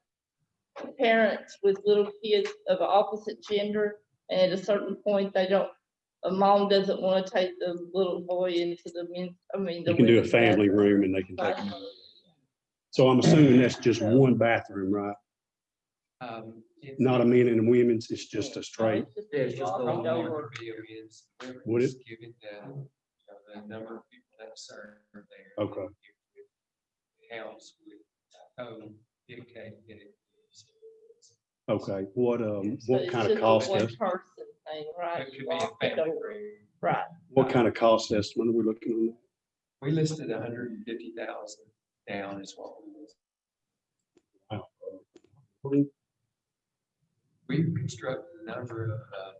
F: parents with little kids of opposite gender. And at a certain point, they don't, a mom doesn't want to take the little boy into the men, I mean. the
B: You can do a
F: women's
B: family
F: bathroom.
B: room and they can take,
F: Right.
B: so I'm assuming that's just one bathroom, right?
D: Um, it's-
B: Not a men and a women's, it's just a straight,
E: Yeah, it's just a little
F: Walk over.
D: would be a men's,
B: Would
D: is Given the, you know, the number of people that serve there.
B: Okay.
D: House with code dictate that it is.
B: Okay, what, um,
F: So
B: what
F: it's
B: kind of
F: just a
B: cost,
F: one
B: es-
F: Person thing, right?
D: It could
F: You
D: be a
F: walk it
D: family
F: over.
D: room.
F: Right.
B: what kind of cost estimate are we looking on? that?
D: We listed hundred and fifty thousand down as well. we was. We've constructed a number of uh,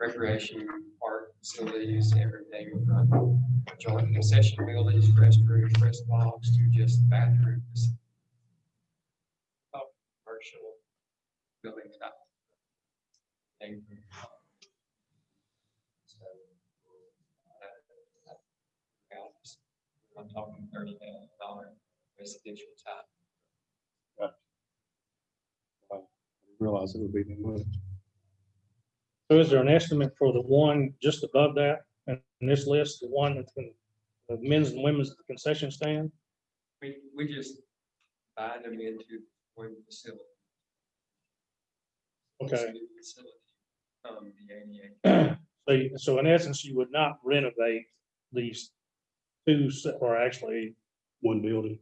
D: recreation park facilities, everything from joint concession buildings, restrooms, rest box to just bathrooms. Up building type. thing. So, uh, I'm talking thirty thousand dollar residential type.
B: Realize it would be that much.
H: So is there an estimate for the one just above that, in in this list, the one that's in the men's and women's concession stand?
D: We, we just bind them into one facility.
H: Okay.
D: Um, the ADA.
H: So, so in essence, you would not renovate these two, se- or actually,
B: One building.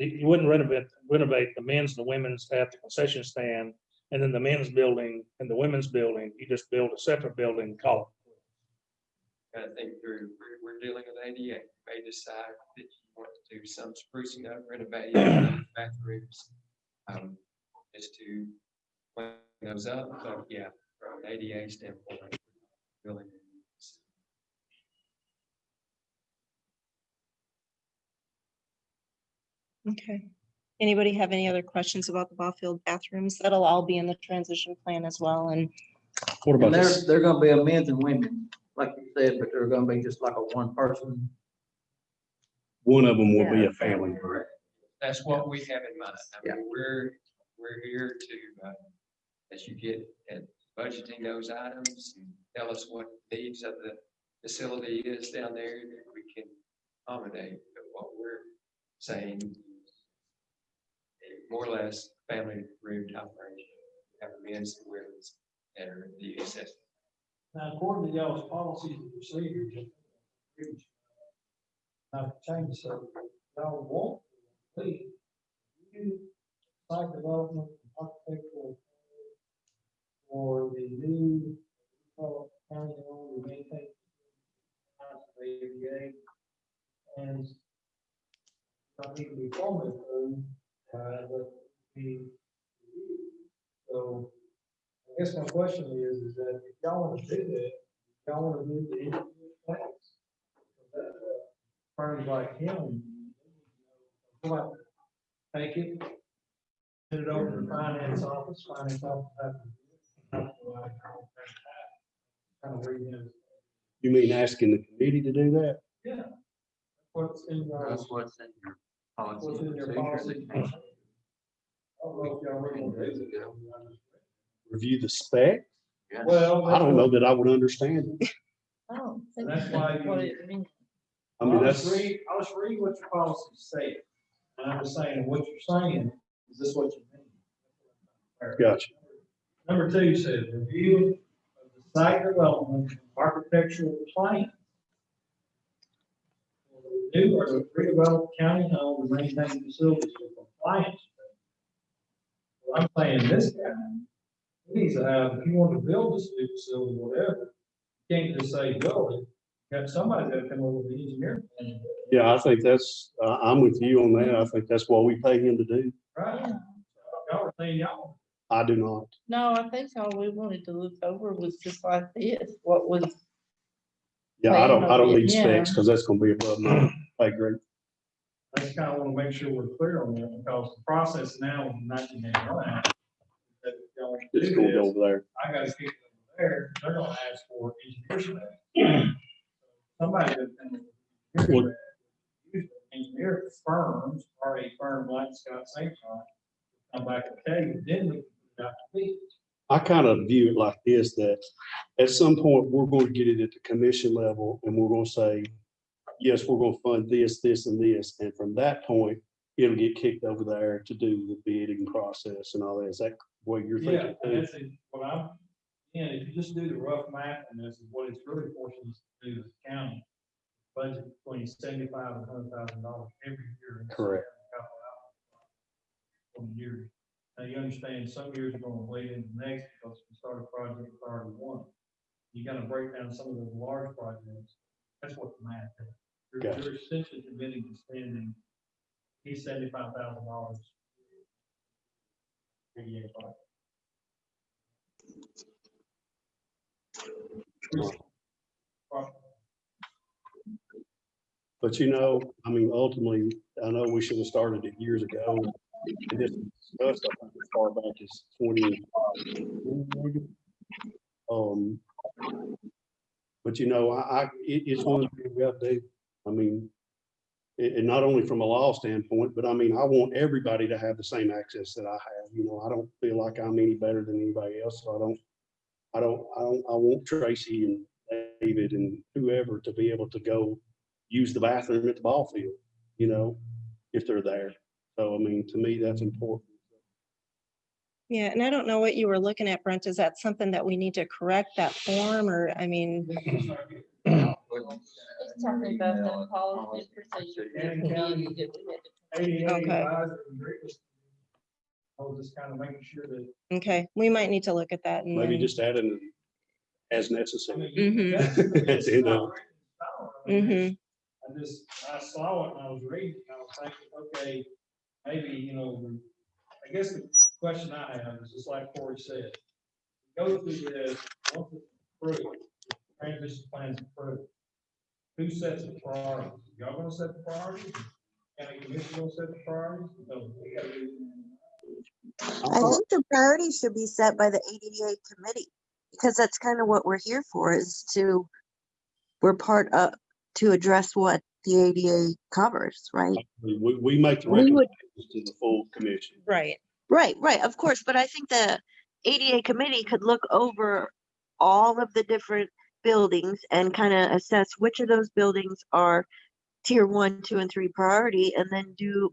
H: you you wouldn't renovate, renovate the men's and the women's at the concession stand, and then the men's building and the women's building, you just build a separate building, and call
D: I think through, we're, we're dealing with ADA, may decide that you want to do some sprucing up, renovating bathrooms. Um, just to clean those up, but yeah, from an ADA standpoint. Building.
A: Okay. Anybody have any other questions about the ball field bathrooms? That'll all be in the transition plan as well, and
B: What about
E: And they're,
B: this?
E: they're gonna be a men's and women, like you said, but they're gonna be just like a one person.
B: One of them will be a family. Correct?
D: That's what we have in mind. I
E: Yeah.
D: mean, we're, we're here to, uh, as you get at budgeting those items, and tell us what needs of the facility is down there, that we can accommodate. But what we're saying, a more or less family room type arrangement, have men's and women's that are the accessory.
G: Now, according to y'all's policies and procedures, I've changed some, y'all want, please. you Site development, architectural. For the new, county owned, maintain. ADA. And. Not need to be formally approved, uh, but the. So. I guess my question is, is that if y'all wanna do that, y'all wanna do the engineering uh, Firms like him. out, Take it. Send it over to the finance office, finance office. to-
B: You mean asking the committee to do that?
G: Yeah. What's in your,
I: That's what's in your policy.
G: what's in your policy? I don't know if y'all really wanna do it.
B: Review the spec?
I: Yes.
G: Well.
B: I don't know that I would understand. it.
F: I don't think
G: That's why
F: that's what
G: you-
F: it means.
B: I mean,
G: I'll
B: that's,
G: read, I'll just read what your policy say. And I'm just saying, what you're saying, is this what you mean?
B: gotcha.
G: Number two says, review of the site development, and architectural plan. New or the redeveloped county owned and maintain facilities for compliance. Well, I'm saying this guy, he needs to have, if you want to build this new facility, whatever, you can't just say build it. Got somebody that come over with the engineer. plan.
B: Yeah, I think that's, uh, I'm with you on that. I think that's what we pay him to do.
G: Right? Y'all are saying y'all.
B: I do not.
F: No, I think all we wanted to look over was just like this, what was,
B: Yeah, I don't, I don't need
F: Yeah.
B: specs because that's gonna be above my pay grade.
G: I just kind of want to make sure we're clear on that because the process now in nineteen eighty-nine. that y'all do
B: It's gonna go
G: this,
B: over there.
G: I gotta keep it over there, they're gonna ask for engineer spec. Somebody that can.
B: Well-
G: Engineer firms, or a firm like Scott St. John, come back, okay, then we got to be.
B: I kind of view it like this, that at some point, we're going to get it at the commission level and we're going to say, yes, we're going to fund this, this and this. And from that point, it'll get kicked over there to do the bidding process and all that. Is that what you're
G: Yeah,
B: thinking?
G: and that's it. what I'm, and if you just do the rough math, and this is what it's really forcing us to do as a county. Budget between seventy-five and hundred thousand dollars every year. in
B: Correct.
G: capital outlay For the years. Now, you understand, some years are gonna wait into the next because we start a project priority one. You gotta break down some of those large projects. That's what the math is. You're,
B: Gotcha.
G: you're essentially committing to spending, these seventy-five thousand dollars.
B: But you know, I mean, ultimately, I know we should have started it years ago. This discussed, I think, as far back as twenty. Um. But you know, I, I, it, it's one thing we got to do. I mean, and not only from a law standpoint, but I mean, I want everybody to have the same access that I have, you know, I don't feel like I'm any better than anybody else, so I don't, I don't, I don't, I want Tracy and David and whoever to be able to go use the bathroom at the ball field, you know, if they're there. So, I mean, to me, that's important.
A: Yeah, and I don't know what you were looking at, Brent. Is that something that we need to correct that form or, I mean,
F: It's talking about the policy procedure.
G: And
F: that
G: county-
F: we did, we had to
G: ADA
A: Okay.
G: advisor and Rick- I was just kind of making sure that.
A: okay, we might need to look at that. and
B: Maybe
A: then-
B: just add in as
G: I
B: necessary.
G: mean,
A: Mhm.
G: that's-
B: That's it,
G: I mean,
A: Mhm.
G: I just, I saw it and I was reading, and I was thinking, okay, maybe, you know, I guess the question I have is just like Corey said. Go through this, once it's approved, transition plan's approved. Who sets the priorities? Y'all gonna set the priorities? County commission gonna set the priorities? No, we gotta do-
J: I think the priorities should be set by the ADA committee, because that's kind of what we're here for, is to, we're part of, to address what the ADA covers, right?
B: We, we make the
J: We would-
B: recommendations to the full commission.
A: Right,
J: Right, right, of course, but I think the ADA committee could look over all of the different buildings and kind of assess which of those buildings are tier one, two, and three priority, and then do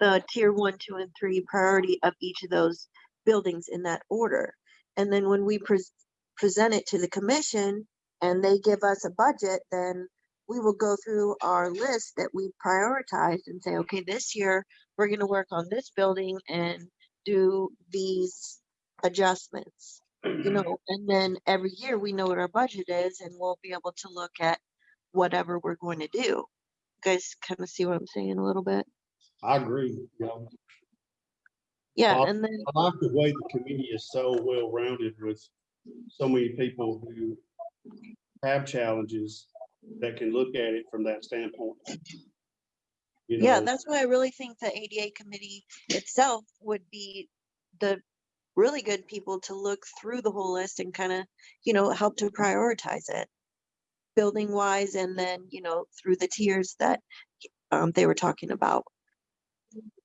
J: the tier one, two, and three priority of each of those buildings in that order. And then when we pres- present it to the commission and they give us a budget, then we will go through our list that we prioritized and say, okay, this year, we're gonna work on this building and do these adjustments. You mm-hmm. know, and then every year we know what our budget is and we'll be able to look at whatever we're going to do. You Guys kind of see what I'm saying a little bit?
B: I agree. know.
J: Yeah,
B: Well,
J: and then,
B: I like the way the committee is so well-rounded with so many people who have challenges that can look at it from that standpoint. You
J: yeah, that's why I really think the ADA committee itself would be the really good people to look through the whole list and kind of, you know, help to prioritize it. Building wise and then, you know, through the tiers that um they were talking about.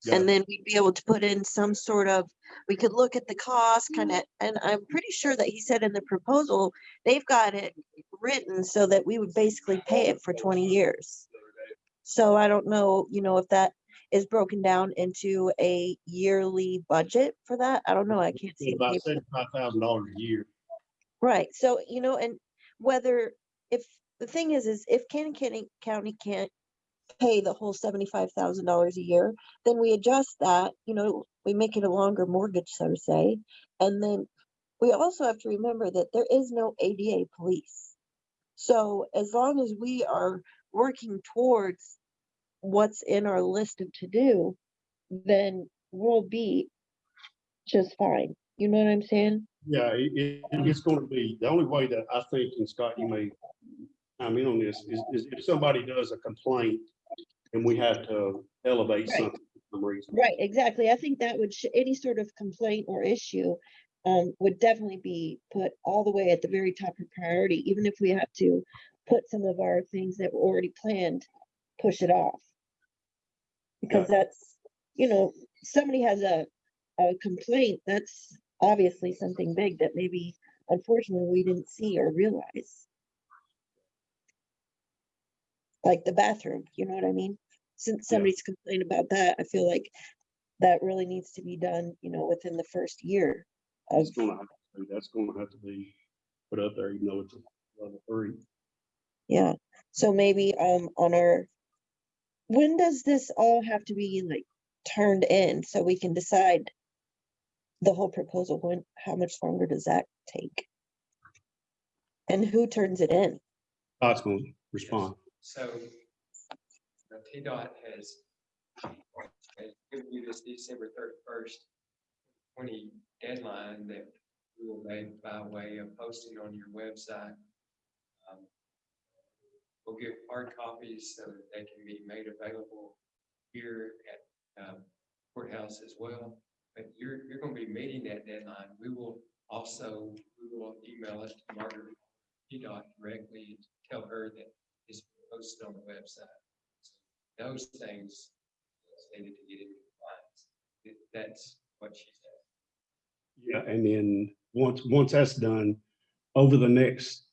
B: Yeah.
J: And then we'd be able to put in some sort of, we could look at the cost kind of, mm-hmm. and I'm pretty sure that he said in the proposal, they've got it written so that we would basically pay it for twenty years. So I don't know, you know, if that is broken down into a yearly budget for that. I don't know. I can't see. the
B: About
J: paper.
B: seventy-five thousand dollars a year.
J: Right, so, you know, and whether, if, the thing is, is if Cannon County, County can't pay the whole seventy-five thousand dollars a year, then we adjust that, you know, we make it a longer mortgage, so to say. And then we also have to remember that there is no ADA police. So as long as we are working towards what's in our list of to-do, then we'll be just fine. You know what I'm saying?
B: Yeah, it, it, it's gonna be, the only way that I think, and Scott, you may, I mean, on this, is, is if somebody does a complaint and we have to elevate
J: Right.
B: something for some reason.
J: Right, exactly. I think that would, any sort of complaint or issue um, would definitely be put all the way at the very top of priority, even if we have to put some of our things that were already planned, push it off. Because that's, you know, somebody has a, a complaint, that's obviously something big that maybe unfortunately we didn't see or realize. Like the bathroom, you know what I mean? Since
B: Yeah.
J: somebody's complained about that, I feel like that really needs to be done, you know, within the first year of,
B: It's gonna have to, that's gonna have to be put up there, even though it's a level three.
J: yeah. So maybe, um, on our, when does this all have to be like turned in so we can decide the whole proposal, when, how much longer does that take? And who turns it in?
B: Gonna respond.
D: So uh, TDOT has given you this December thirty-first twenty deadline that we will make by way of posting on your website. Um, We'll get hard copies so that they can be made available here at um, courthouse as well. But you're, you're gonna be meeting that deadline. We will also, we will email it to Margaret TDOT directly, and tell her that posted on the website. So those things needed to get in compliance. It- That's what she said.
B: Yeah, and then once, once that's done, over the next,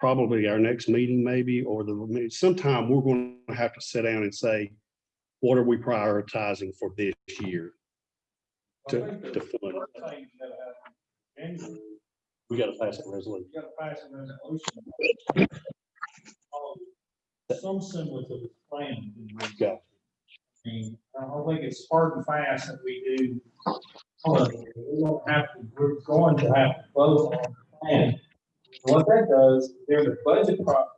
B: probably our next meeting maybe, or the, sometime we're going to have to sit down and say, what are we prioritizing for this year?
G: I
B: To-
G: think the
B: to fund.
G: first thing that happened in January,
B: We got to pass a resolution.
G: you gotta pass a resolution. Some semblance of a plan.
B: Yeah.
G: I mean, I don't think it's hard and fast that we do. uh, We don't have to, we're going to have to vote on the plan. What that does, during the budget process.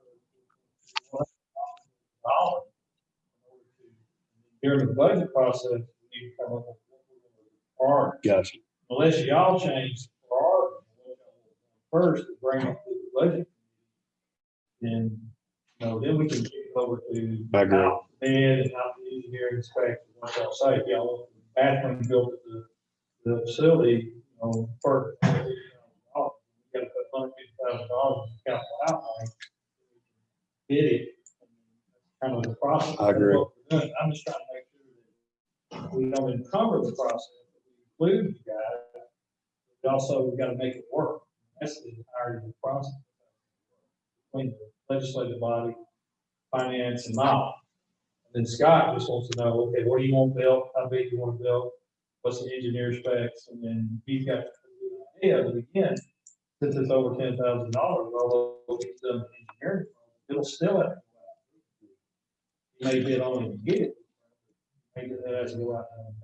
G: During the budget process, we need to come up with. Priorities
B: Gotcha.
G: unless y'all change the priority. First, to bring up the budget. Then, know, then we can kick it over to.
B: I agree.
G: out Bid and out the engineering inspection, what y'all say, y'all, bathroom built at the, the facility, you know, for. Oh, we gotta put hundred fifty thousand dollars in capital outlay. Bid it. Kind of the process.
B: I agree.
G: What we're doing. I'm just trying to make sure that we don't encumber the process, we include you guys. But also, we gotta make it work. That's the of the process. Between the legislative body, finance and law. And then Scott just wants to know, okay, what do you want built? How big do you want to build? What's the engineer specs? And then he's got the idea, but again, since it's over ten thousand dollars, although it's done engineering, it'll still have. He may bid on and get it. Maybe.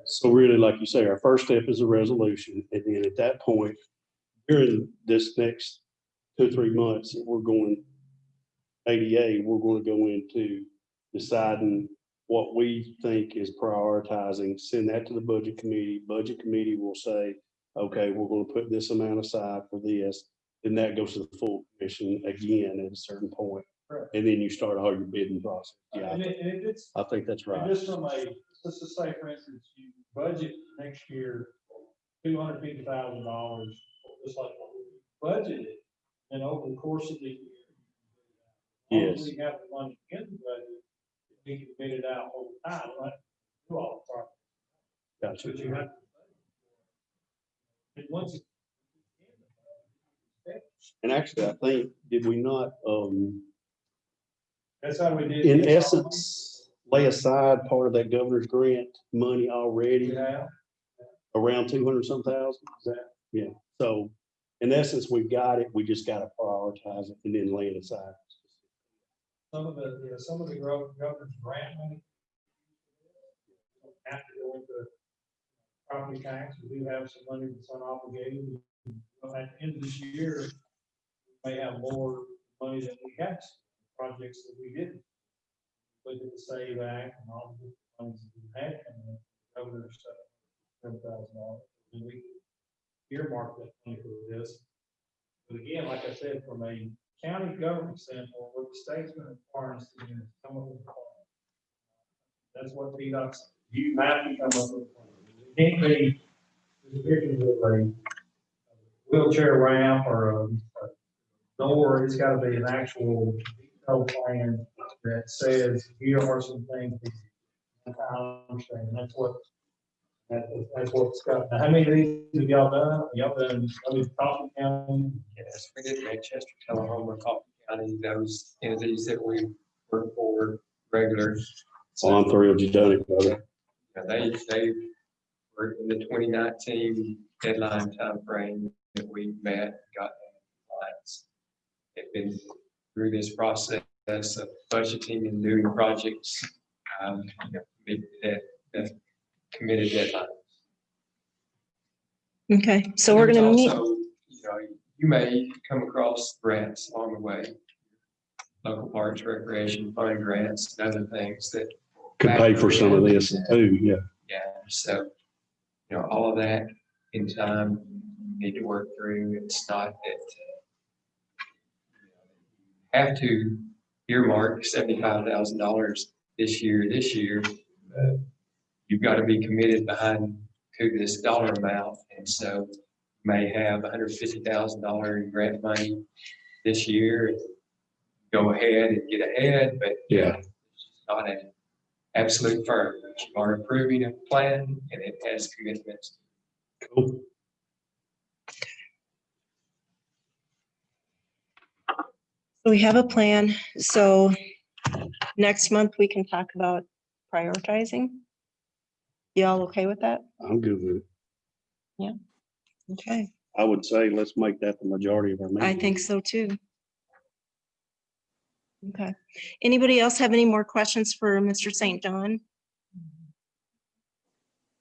B: So really, like you say, our first step is a resolution, and then at that point, during this next two, three months, we're going ADA, we're going to go into deciding what we think is prioritizing, send that to the budget committee. Budget committee will say, okay, we're going to put this amount aside for this. Then that goes to the full commission again at a certain point.
G: Correct.
B: And then you start all your bidding process. Yeah,
G: And it, and it's,
B: I think that's right.
G: just from a, let's just say, for instance, you budget next year, two hundred fifty thousand dollars, just like what we budgeted, and over the course of the year.
B: Yes.
G: We have the money in the budget, we can bid it out over time? Do all the projects,
B: Gotcha.
G: but you have. And once.
B: And actually, I think, did we not, um,
G: That's how we did.
B: in essence, lay aside part of that governor's grant money already,
G: Yeah,
B: around two hundred some thousand? Is that, yeah, so in essence, we've got it, we just gotta prioritize it and then lay it aside.
G: Some of the, yeah, some of the gov- governor's grant money. Have to go into property tax, we do have some money that's unobligated. Well, At the end of this year, we may have more money than we had, projects that we didn't. Look the Save Act and all the different funds that we had, and the governor's seven thousand dollars. And we earmarked that money for this. But again, like I said, from a county government standpoint, what the state's gonna require us to come up with a plan. That's what TDOT's, you have to come up with. a plan. It Can't be, restricted with a wheelchair ramp or a, a door, it's gotta be an actual detailed plan that says, here are some things. I understand, that's what, that- that's what Scott, now, how many of these have y'all done? Y'all done, I mean, Coffee County,
D: Yes, we did Manchester, Tullahoma, Coffee County, those entities that we work for regular.
B: So I'm thrilled you done it, brother.
D: Yeah, They, they were in the twenty nineteen deadline timeframe that we met, got compliance. They've been through this process of budgeting and doing projects, um, you know, that, that committed deadline.
A: Okay, so we're gonna meet,
D: also, You know, you may come across grants along the way. Local parks, recreation, fund grants, and other things that
B: Could pay for some of this too, yeah.
D: yeah, so, you know, all of that in time, you need to work through, it's not that. uh, Have to earmark seventy-five thousand dollars this year, this year. but You've got to be committed behind to this dollar amount, and so you may have hundred fifty thousand dollar in grant money this year. Go ahead and get ahead, but.
B: Yeah.
D: it's Not a absolute firm. that You are approving a plan and it has commitments.
B: Cool.
A: We have a plan, so next month we can talk about prioritizing. Y'all okay with that?
B: I'm good with it. Yeah.
A: Okay,
B: I would say let's make that the majority of our meeting.
A: I think so too. Okay, anybody else have any more questions for Mr. St. John?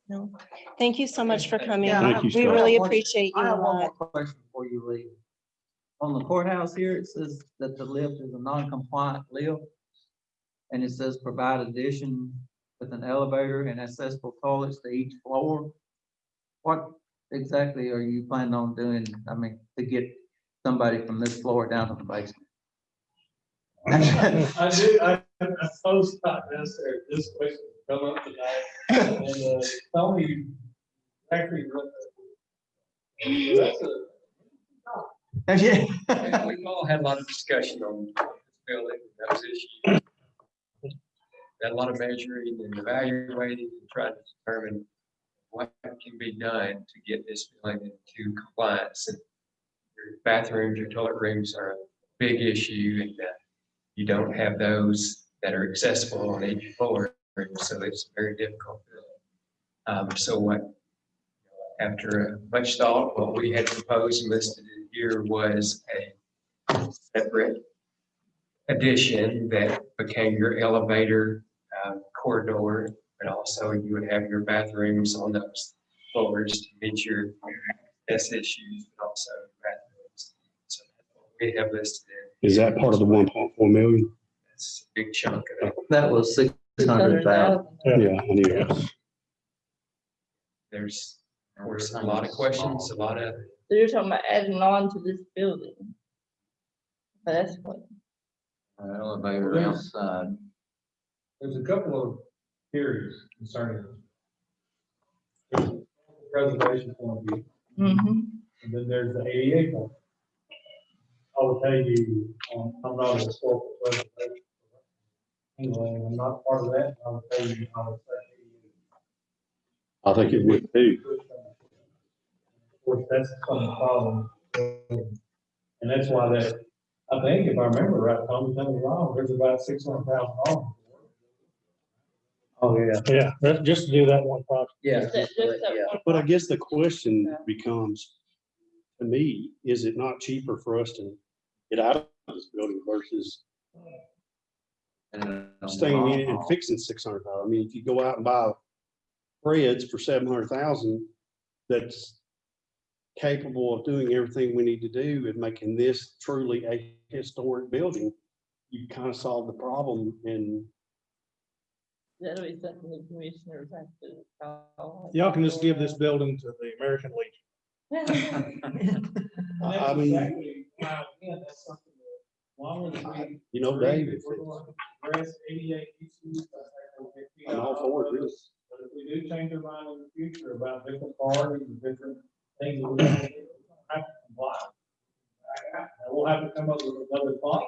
A: No, thank you so much for coming.
E: Yeah,
B: I Thank you,
A: We
B: Scott.
A: really appreciate you
E: I
A: a
E: have one
A: lot.
E: more question before you leave. On the courthouse here, it says that the lift is a non-compliant lift. And it says provide addition with an elevator and accessible toilets to each floor. What exactly are you planning on doing, I mean, to get somebody from this floor down to the basement?
G: I do, I, I suppose not necessarily, this question will come up tonight, and, uh, tell me exactly what. the- That's a,
E: Yeah.
D: We've all had a lot of discussion on this building, and those issues. A lot of measuring and evaluating and trying to determine what can be done to get this building into compliance. And Your bathrooms, your toilet rooms are a big issue and uh, you don't have those that are accessible on each floor, so it's very difficult. Um, so what, after much thought, what we had proposed and listed here was a separate addition that became your elevator corridor, but also you would have your bathrooms on those floors to meet your S issues, but also bathrooms. So we have listed. in.
B: Is that part of the one point four million?
D: That's a big chunk of it.
E: That was six hundred thousand.
B: Yeah, I knew that.
D: There's, of course, a lot of questions, a lot of
F: So you're talking about adding on to this building? That's what,
I: Elevator outside.
G: There's a couple of theories concerning this. There's the Preservation point of view,
F: mm-hmm,
G: and then there's the ADA point. I will tell you, um, I'm not a historical preservation. Anyway, I'm not part of that, I will tell you, I would say.
B: I think it would too.
G: Of course, that's some of the problem. And that's why that, I think if I remember right, Tom, tell me wrong, there's about six hundred thousand dollars.
E: Oh, yeah.
H: Yeah, that, just to do that one project.
E: Yeah.
F: just that, just that
E: yeah.
F: one.
B: But I guess the question becomes, to me, is it not cheaper for us to get out of this building versus staying in it and uh-huh. fixing six hundred thousand? I mean, if you go out and buy Fred's for seven hundred thousand, that's capable of doing everything we need to do and making this truly a historic building, you kind of solve the problem and
F: That'll be something the commissioners have to. call.
H: Y'all can just give this building to the American Legion.
B: I- I
G: That's
B: mean-
G: exactly why, again, that's something that, long as we.
B: you know,
G: agree
B: Dave,
G: that
B: if
G: we're
B: it's-
G: going to Address eighty-eight issues. I think we'll get feet
B: I'm all
G: out
B: for it,
G: of
B: really.
G: this. But if we do change our mind in the future about different priorities and different things that we're going to do, we'll have to comply. And We'll have to come up with another plan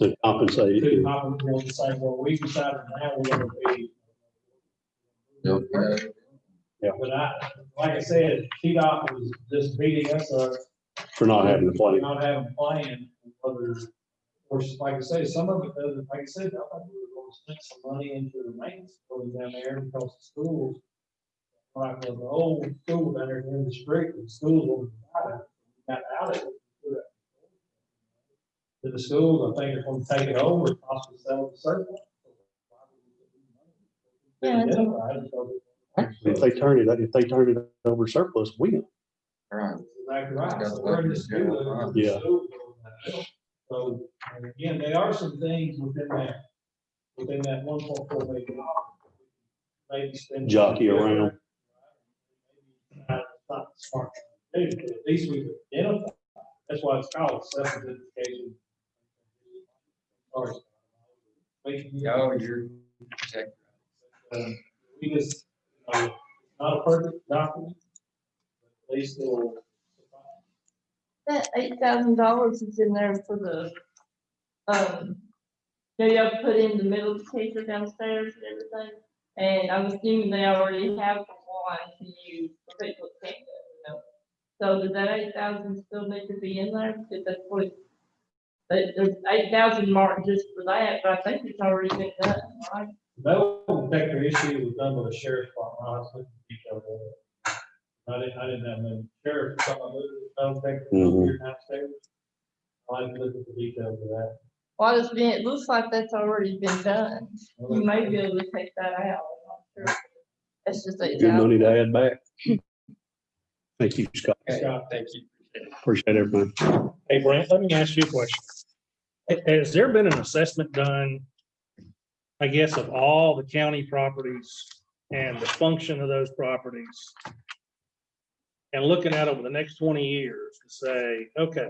B: to compensate.
G: to complement the same, well, we decided now we're gonna be. But I, like I said, TDOT was just beating us up.
B: For not having the
G: for
B: plan.
G: Not having a plan, whether, of course, like I say, some of it doesn't, like I said, I thought we were gonna spend some money into the maintenance going down there because the schools. Like the old school down there in the street, the schools were, got out of it. To the schools, I think they're gonna take it over, and possibly sell it to surplus.
F: Yeah, that's
G: Identified, so-
B: If they turn it, if they turn it over surplus, we know.
I: Right.
G: Exactly right.
I: Got
G: So
I: the
G: we're in the
I: budget, yeah,
G: school, the
B: Yeah.
G: school, So, and again, there are some things within that, within that one point four million. dollars. Maybe spend.
B: Jockey around.
G: Not not smart, to do, but at least we identify, that's why it's called self-identification.
D: Oh, you're
G: um, We just, uh, not a perfect document. but At least it'll.
F: That eight thousand dollars is in there for the, um, know, y'all put in the metal detector downstairs and everything. And I'm assuming they already have one to use for people that. So does that eight thousand still need to be in there? Because that's what, it- the, the eight thousand marked just for that, but I think it's already been done, right?
G: That detector issue was done by the sheriff's department, I was looking at the details of it. I didn't, I didn't have the sheriff, some of the, metal detector
B: Mhm.
G: here downstairs. I like to look at the details of that.
F: Well, it's been, it looks like that's already been done. You may be able to take that out, I'm not sure. It's just eight
B: Good
F: thousand.
B: money to add back. Thank you, Scott.
D: Okay, Thank you.
B: Appreciate everything.
H: Hey Brent, let me ask you a question. Ha- Has there been an assessment done, I guess, of all the county properties and the function of those properties? And looking at over the next twenty years to say, okay,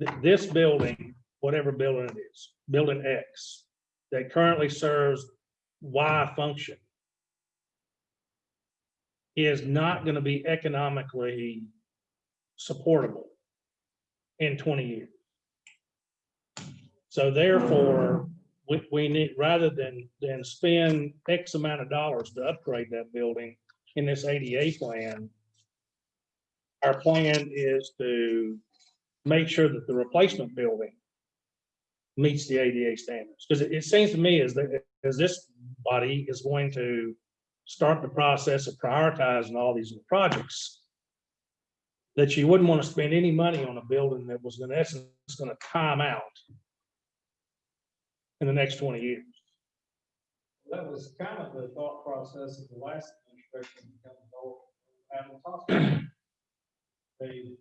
H: th- this building, whatever building it is, building X, that currently serves Y function is not gonna be economically supportable in twenty years. So therefore, we, we need, rather than, than spend X amount of dollars to upgrade that building in this ADA plan, our plan is to make sure that the replacement building meets the ADA standards. Because it, it seems to me as that, as this body is going to start the process of prioritizing all these projects, that you wouldn't want to spend any money on a building that was in essence going to time out in the next twenty years.
G: That was kind of the thought process of the last administration. coming. They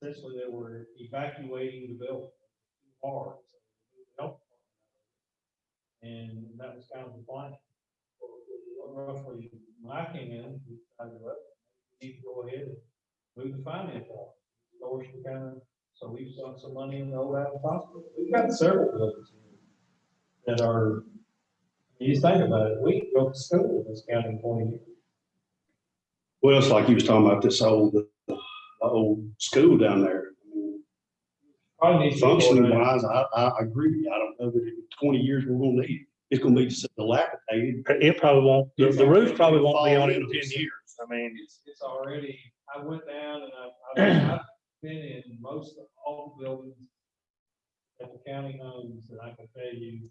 G: essentially they were evacuating the building. And that was kind of the plan. Roughly, when came in, we need to go ahead and move the finance off. Lower some kind of, so we've sunk some money in the old Adams Hospital. We've got several buildings here that are, you think about it, we go to school in this county in twenty years.
B: Well, it's like you was talking about this old, the old school down there.
G: Probably needs to go
B: Functioning
G: down.
B: wise, I, I agree. I don't know that in twenty years we're gonna need it. It's gonna be dilapidated.
H: It probably won't, the, the roof probably won't be
B: Fall
H: on it in ten years. I mean,
G: It's, it's already, I went down and I've, I've, I've been in most of all the buildings that the county owns, and I can tell you,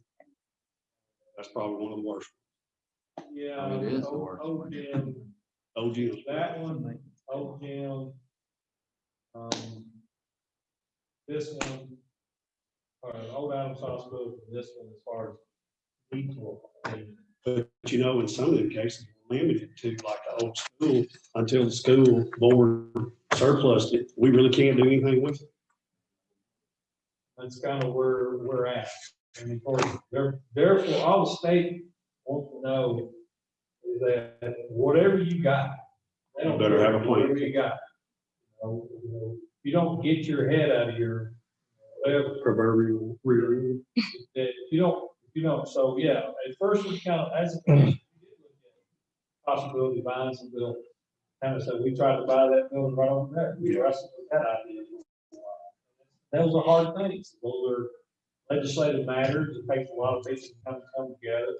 B: That's probably one of the worst.
G: yeah.
I: It is the
G: old-
I: worst
G: Old gym,
B: Old gyms.
G: that one, old gym. Um. This one. Or old Adams Hospital, and this one as far as. detour.
B: But you know, in some of the cases, we're limited to like the old school until the school board surplus it. We really can't do anything with it.
G: That's kind of where we're at. And of course, there- therefore, all the state wants to know is that whatever you got. they don't
B: Better have a plan.
G: Whatever you got. You know, you know, You don't get your head out of your, whatever,
B: Proverbial rear end.
G: that if you don't, you don't, so yeah, at first we kind of, as a. commission, we did look at Possibility of buying some building. Kind of said, we tried to buy that building right over there. We wrestled with that idea. Those are hard things. Those are legislative matters. It takes a lot of people to come, come together.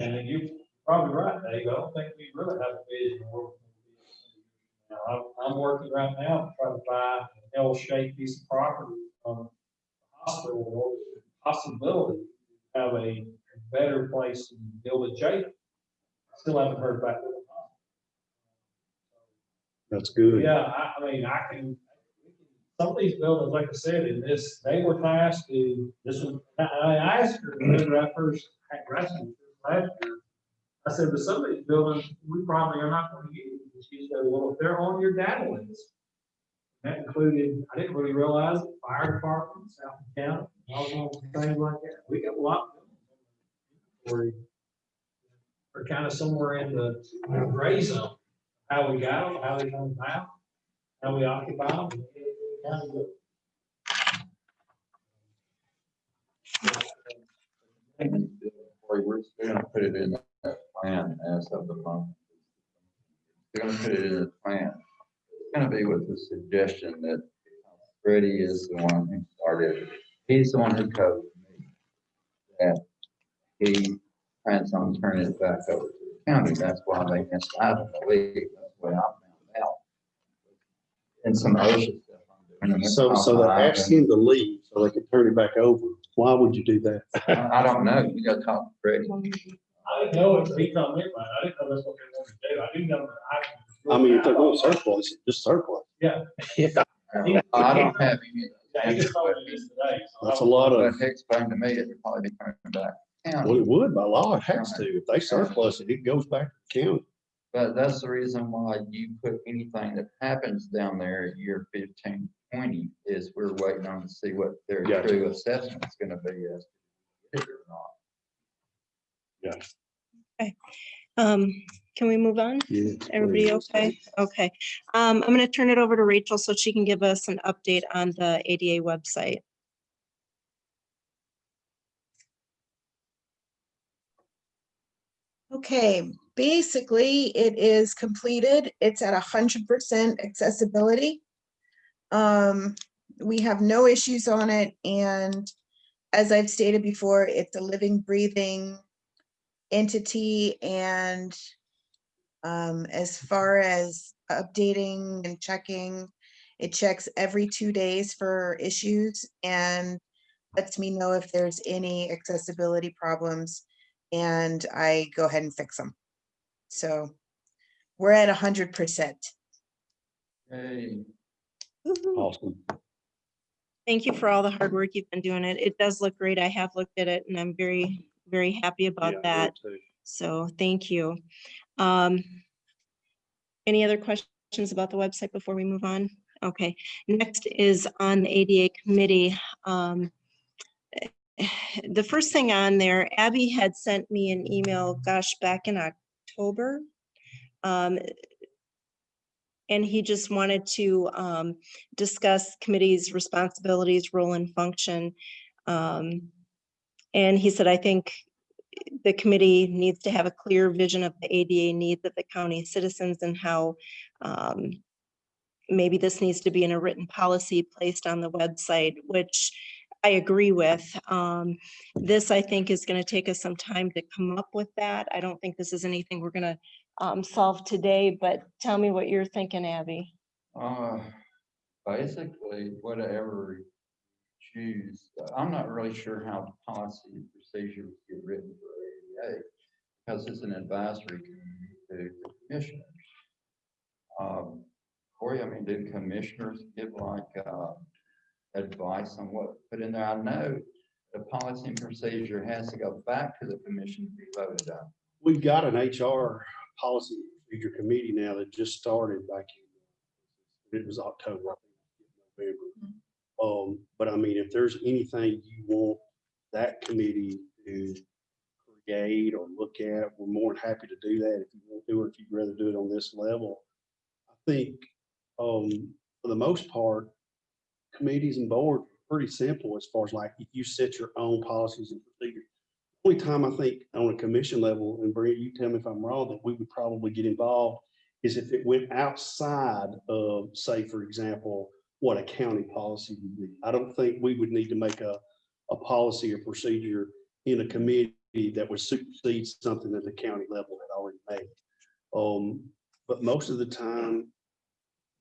G: And then you're probably right, Dave. I don't think we really have a vision of where we're gonna be. Now, I'm, I'm working right now to try to buy an L-shaped piece of property from the hospital to possibility to have a better place to build a jail. Still haven't heard back.
B: That's good.
G: Yeah, I, I mean, I can, some of these buildings, like I said, in this, they were tasked to, this was, I, I asked her, when I first had wrestling last year. I said, but some of these buildings, we probably are not gonna use. And She said, well, if they're on your data list. That included, I didn't really realize, it, fire department, South County, all those things like that. We got a lot. of inventory. We're kind of somewhere in the gray zone how we got them, how they come about, how we occupy them. the-
I: We're gonna put it in that plan as of the month. They're gonna put it in the plan. It's gonna be with the suggestion that Freddie is the one who started. He's the one who coded me. that he plans on turning it back over to the county. That's why they missed out on the league. That's what I found out. And some OSHA stuff. I'm doing.
B: So, so they asked him to leave so they could turn it back over. Why would you do that?
I: I I don't know. You gotta talk to Freddie.
G: I didn't know it, he told me, about. I didn't know that's what they wanted to do. I didn't know that I.
B: I mean, if they're going surplus, it, just surplus.
G: Yeah.
B: Yeah,
I: I don't have any.
G: Yeah, he just told me this today. so I
B: that's a
G: was-
B: lot
I: But
B: of,
I: he explained to me it'd probably be coming back.
B: Well,
I: County.
B: it would by law, it has to. If they surplus it, it goes back to the county.
I: But that's the reason why you put anything that happens down there at year 15, 20 is we're waiting on to see what their
B: Gotcha.
I: true assessment's gonna be as. to it or not. Yeah.
A: Um, can we move on?
B: Yeah.
A: Everybody okay? Okay. Um, I'm gonna turn it over to Rachel so she can give us an update on the ADA website.
K: Okay, basically, it is completed. It's at hundred percent accessibility. Um, we have no issues on it, and as I've stated before, it's a living, breathing entity, and um, as far as updating and checking, it checks every two days for issues and lets me know if there's any accessibility problems and I go ahead and fix them. So we're at a hundred percent.
I: Hey,
B: Awesome.
A: Thank you for all the hard work you've been doing it. It does look great. I have looked at it and I'm very, very happy about
B: me
A: that. So thank you. Um, any other questions about the website before we move on? Okay, next is on the ADA committee. Um, the first thing on there, Abby had sent me an email, gosh, back in October. Um, and he just wanted to, um, discuss committee's responsibilities, role and function. Um, and he said, I think the committee needs to have a clear vision of the ADA needs of the county citizens and how um, maybe this needs to be in a written policy placed on the website, which I agree with. Um, This, I think, is going to take us some time to come up with that. I don't think this is anything we're going to solve today, but tell me what you're thinking, Abby.
I: Uh, basically, whatever you choose, I'm not really sure how the policy and procedures get written for ADA. Because it's an advisory committee to commissioners. Um, Corey, I mean, did commissioners give like, uh, advice on what put in there? I know the policy and procedure has to go back to the commission to be voted on.
B: We've got an HR policy procedure committee now that just started back in, it was October, I think, November. Um, but I mean, if there's anything you want that committee to create or look at, we're more than happy to do that if you want to, do or if you'd rather do it on this level. I think, um, for the most part, committees and board, pretty simple as far as like, you set your own policies and procedures. Only time I think on a commission level, and Brent, you tell me if I'm wrong, that we would probably get involved is if it went outside of, say, for example, what a county policy would be. I don't think we would need to make a, a policy or procedure in a committee that would supersede something that the county level had already made. Um, but most of the time,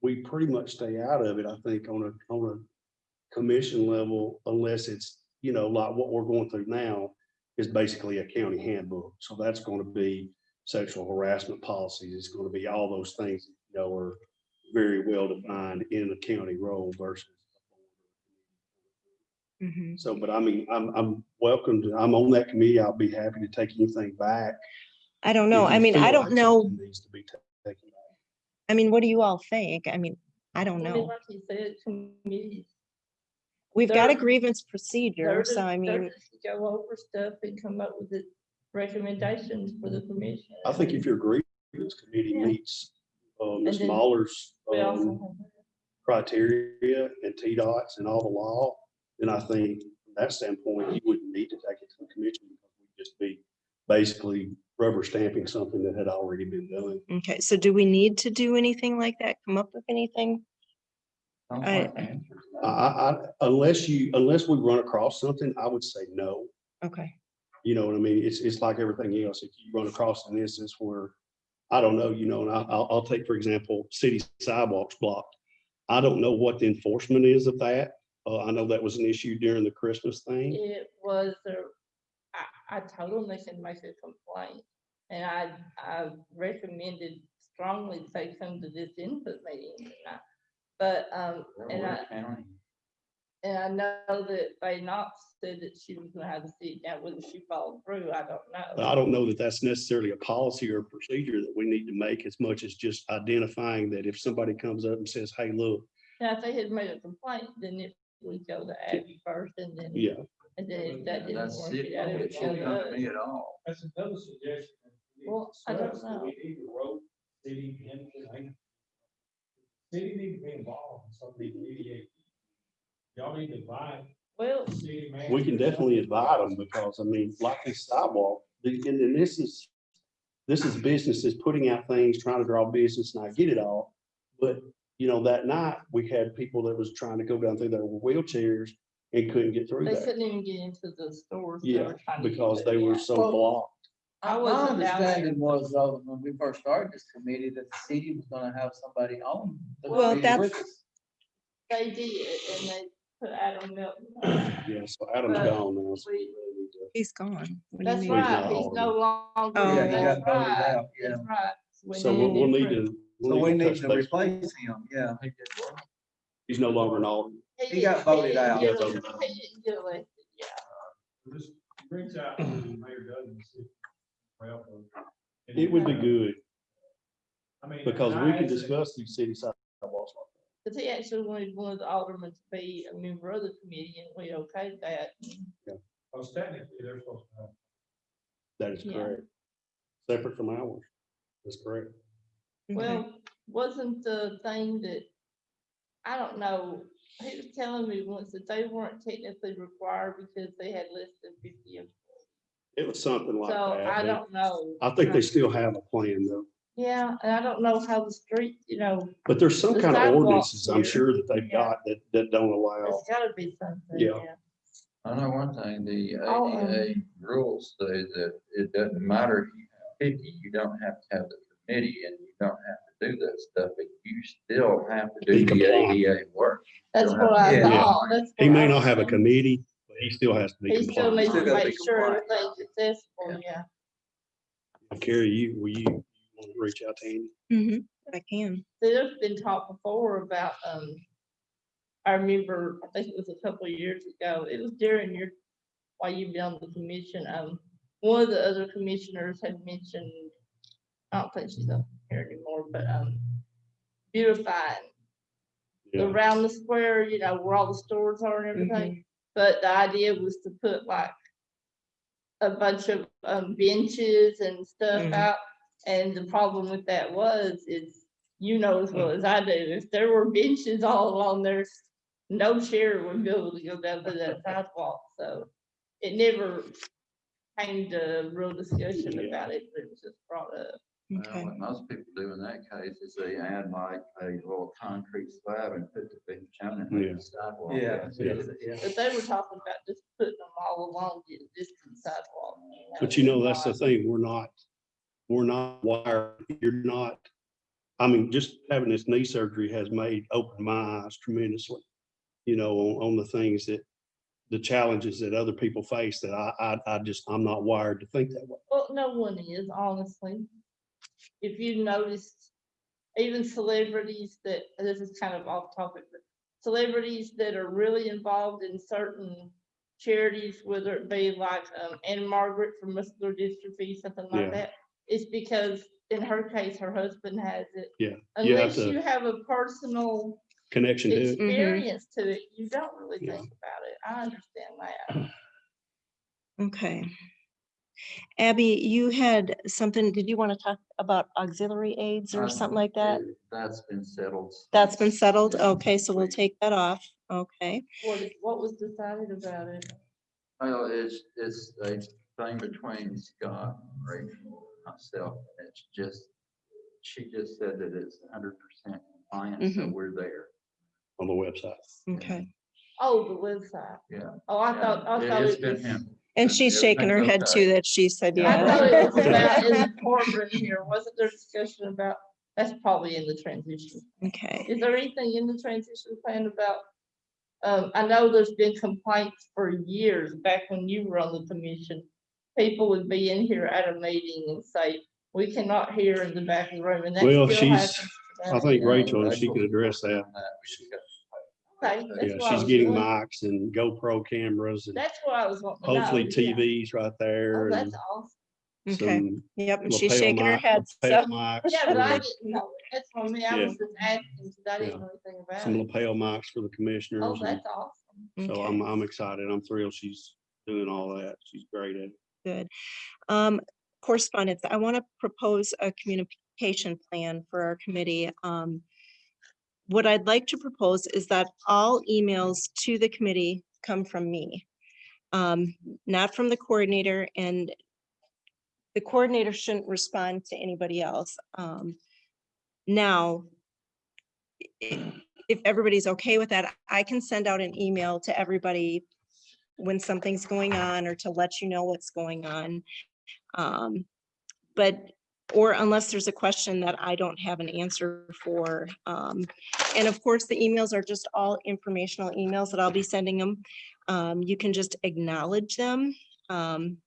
B: we pretty much stay out of it, I think, on a, on a commission level, unless it's, you know, like what we're going through now is basically a county handbook. So that's going to be sexual harassment policies. It's going to be all those things, you know, are very well defined in a county role versus.
A: Mhm.
B: So, but I mean, I'm, I'm welcome to, I'm on that committee. I'll be happy to take anything back.
A: I don't know. I mean,
B: feel
A: I don't know.
B: Needs to be taken back.
A: I mean, what do you all think? I mean, I don't know.
F: Like you said, committees.
A: We've got a
F: they're-
A: grievance procedure, so I mean,
F: Go over stuff and come up with the recommendations for the commission.
B: I think if your grievance committee
F: Yeah.
B: meets, uh, Ms.
F: then
B: Mahler's,
F: We also
B: um,
F: have-
B: criteria and TDOT's and all the law, then I think from that standpoint, you wouldn't need to take it to the commission. because we'd Just be basically rubber stamping something that had already been done.
A: okay, so do we need to do anything like that? Come up with anything?
I: Sounds
A: I-
I: like the answer.
B: I, I, I- unless you, unless we run across something, I would say no.
A: Okay,
B: You know what I mean? It's, it's like everything else. If you run across an instance where, I don't know, you know, and I- I'll, I'll take, for example, city sidewalks blocked. I don't know what the enforcement is of that. Uh, I know that was an issue during the Christmas thing.
F: It was, a I, I told them they should make a complaint. And I, I recommended strongly that they come to this input meeting. and But, um, and I, and I know that they not said that she was gonna have to sit down, whether she followed through, I don't know.
B: I don't know that that's necessarily a policy or a procedure that we need to make as much as just identifying that if somebody comes up and says, hey, look,
F: Now, if they had made a complaint, then it would go to Abby first and then,
B: yeah,
F: and then if that didn't
I: That's
F: work
I: it.
F: it out, it would
I: It
F: go
I: shouldn't
F: to
I: come to
F: us.
I: me at all.
G: That's another suggestion.
F: Well, I don't
G: discussed that
F: know.
G: We need either wrote city into, city need to be involved in some of these ADA. Y'all need to invite
F: Well,
G: city manager.
B: we can definitely invite them because, I mean, like this sidewalk, the- and then this is, this is businesses putting out things, trying to draw business, and I get it all. But, you know, that night, we had people that was trying to go down through their wheelchairs and couldn't get through
F: they
B: there.
F: couldn't even get into the stores. they
B: Yeah,
F: were trying to get
B: because
F: to,
B: they were so
E: Well,
B: blocked.
F: I
E: My
F: wasn't down there.
E: understanding was, though, when we first started this committee, that the city was gonna have somebody on. the
A: Well,
E: committee with
A: that's-
E: us.
F: They did, and they put Adam Milton. on.
B: Yeah, so Adam's
F: But
B: gone now. so
F: we-
B: we really need to-
A: He's gone. What do you
F: That's
A: mean?
B: He's
F: right, he's no longer,
A: Oh.
E: Yeah, he
F: that's
E: voted
F: right,
E: out, yeah.
F: that's right. We
B: So we'll, we'll need
F: different-
B: to.
E: So we need to replace him, yeah.
B: He's no longer an alternate.
E: he got
F: didn't-
E: voted
F: didn't
E: out.
F: get
B: Yeah,
F: He didn't get elected, yeah.
G: Just reach out Mayor Dudley. and see if he can help us. And
B: It would be good
G: I mean,
B: because we can discuss these city sidewalks. like that.
F: Cause he actually wanted one of the aldermen to be a member of the committee and we okayed that.
G: Oh, because technically, they're supposed to have.
B: That is
F: Yeah.
B: correct. Separate from ours. That's correct.
A: Okay.
F: Well, wasn't the thing that, I don't know, he was telling me once that they weren't technically required because they had less than fifty. employees.
B: It was something like
F: So I
B: that. They-
F: don't know.
B: I think they still have a plan though.
F: Yeah, and I don't know how the street, you know,
B: But there's some
F: The
B: kind of
F: sidewalks
B: ordinances, I'm
F: here.
B: sure that they've
F: Yeah.
B: got that, that don't allow.
F: there's gotta be something,
B: Yeah.
F: yeah.
I: I know one thing, the
F: Oh, um,
I: ADA rules say that it doesn't matter if you have fifty, you don't have to have the committee and you don't have to do that stuff, but you still have to
B: Be
I: do the
B: compliant.
I: ADA work.
F: That's
I: Don't
F: what I
E: Yeah.
F: thought, that's.
B: He
F: what
B: may not have a committee, but he still has to be
F: He still needs
B: compliant.
F: to
E: gotta be
F: make sure
E: compliant.
F: everything's accessible, yeah.
B: Carrie, you, will you, you want to reach out to Andy?
A: Mhm, I can.
F: See, There's been talk before about, um, I remember, I think it was a couple of years ago, it was during your, while you've been on the commission, um, one of the other commissioners had mentioned, I don't think she's up here anymore, but, um, beautifying
B: Yeah.
F: around the square, you know, where all the stores are and everything. But the idea was to put like a bunch of, um, benches and stuff
A: Mhm.
F: out. And the problem with that was, is, you know as well as I do, if there were benches all along there, no chair would be able to go down to that sidewalk, so it never came to real discussion
B: Yeah.
F: about it, but it was just brought up.
I: Well,
A: Okay.
I: What most people do in that case is they add like a little concrete slab and put the big channel in
B: Yeah.
I: the sidewalk.
E: Yeah,
B: Yeah.
E: yeah.
F: But they were talking about just putting them all along the existing sidewalk.
B: But you know, that's the thing, we're not, we're not wired, you're not, I mean, just having this knee surgery has made, opened my eyes tremendously. You know, on, on the things that, the challenges that other people face that I, I, I just, I'm not wired to think that way.
F: Well, no one is, honestly. If you noticed, even celebrities that, this is kind of off topic, but celebrities that are really involved in certain charities, whether it be like, um, Ann-Margret from muscular dystrophy, something
B: Yeah.
F: like that. It's because in her case, her husband has it.
B: Yeah, you have
F: Unless
B: to-
F: you have a personal
B: Connection to it.
F: experience to it, you don't really
B: Yeah.
F: think about it. I understand that.
A: Okay. Abby, you had something, did you want to talk about auxiliary aids or
I: Uh,
A: something like that?
I: That's been settled.
A: That's been settled? Okay, so we'll take that off. Okay.
F: What, is- what was decided about it?
I: Well, it's, it's a thing between Scott, and Rachel, and myself, and it's just, she just said that it's hundred percent compliant, so
A: Mhm.
I: we're there.
B: on the website.
A: Okay.
F: Oh, the website.
I: Yeah.
F: Oh, I thought, I
I: Yeah,
F: thought
I: It's
F: it
I: been
F: was,
I: him.
A: And she's shaking her head too, that she said,
F: I thought it was about in
A: yeah.
F: the corporate here, wasn't there discussion about, that's probably in the transition.
A: Okay,
F: Is there anything in the transition plan about? Um, I know there's been complaints for years, back when you were on the commission. People would be in here at a meeting and say, we cannot hear in the back of the room, and that
B: Well,
F: still
B: she's-
F: happens
B: I think Rachel, if she could address that.
I: On that, we should get-
F: Okay, that's
B: Yeah,
F: what I
B: she's
F: was
B: getting
F: wondering.
B: mics and GoPro cameras and
F: That's what I was wanting to know.
B: hopefully
F: yeah.
B: TVs right
F: Oh,
B: there
F: that's awesome.
A: okay,
B: some
A: yep, and she's
B: lapel
A: shaking her
B: mic-
A: head,
B: lapel
A: so,
B: mics
F: Yeah, but I
B: for-
F: didn't know. it. That's for me. I
B: Yeah.
F: was just asking, because I didn't know anything about
B: Some
F: it.
B: lapel mics for the
F: Oh,
B: commissioners. and
F: that's awesome.
B: So
A: okay,
B: I'm, I'm excited. I'm thrilled she's doing all that. She's great at it.
A: good. Um, correspondence, I want to propose a communication plan for our committee. Um, what I'd like to propose is that all emails to the committee come from me. Um, not from the coordinator and the coordinator shouldn't respond to anybody else. Um, now, if everybody's okay with that, I can send out an email to everybody when something's going on or to let you know what's going on. Um, but, or unless there's a question that I don't have an answer for. Um, and of course, the emails are just all informational emails that I'll be sending them. Um, you can just acknowledge them. Um,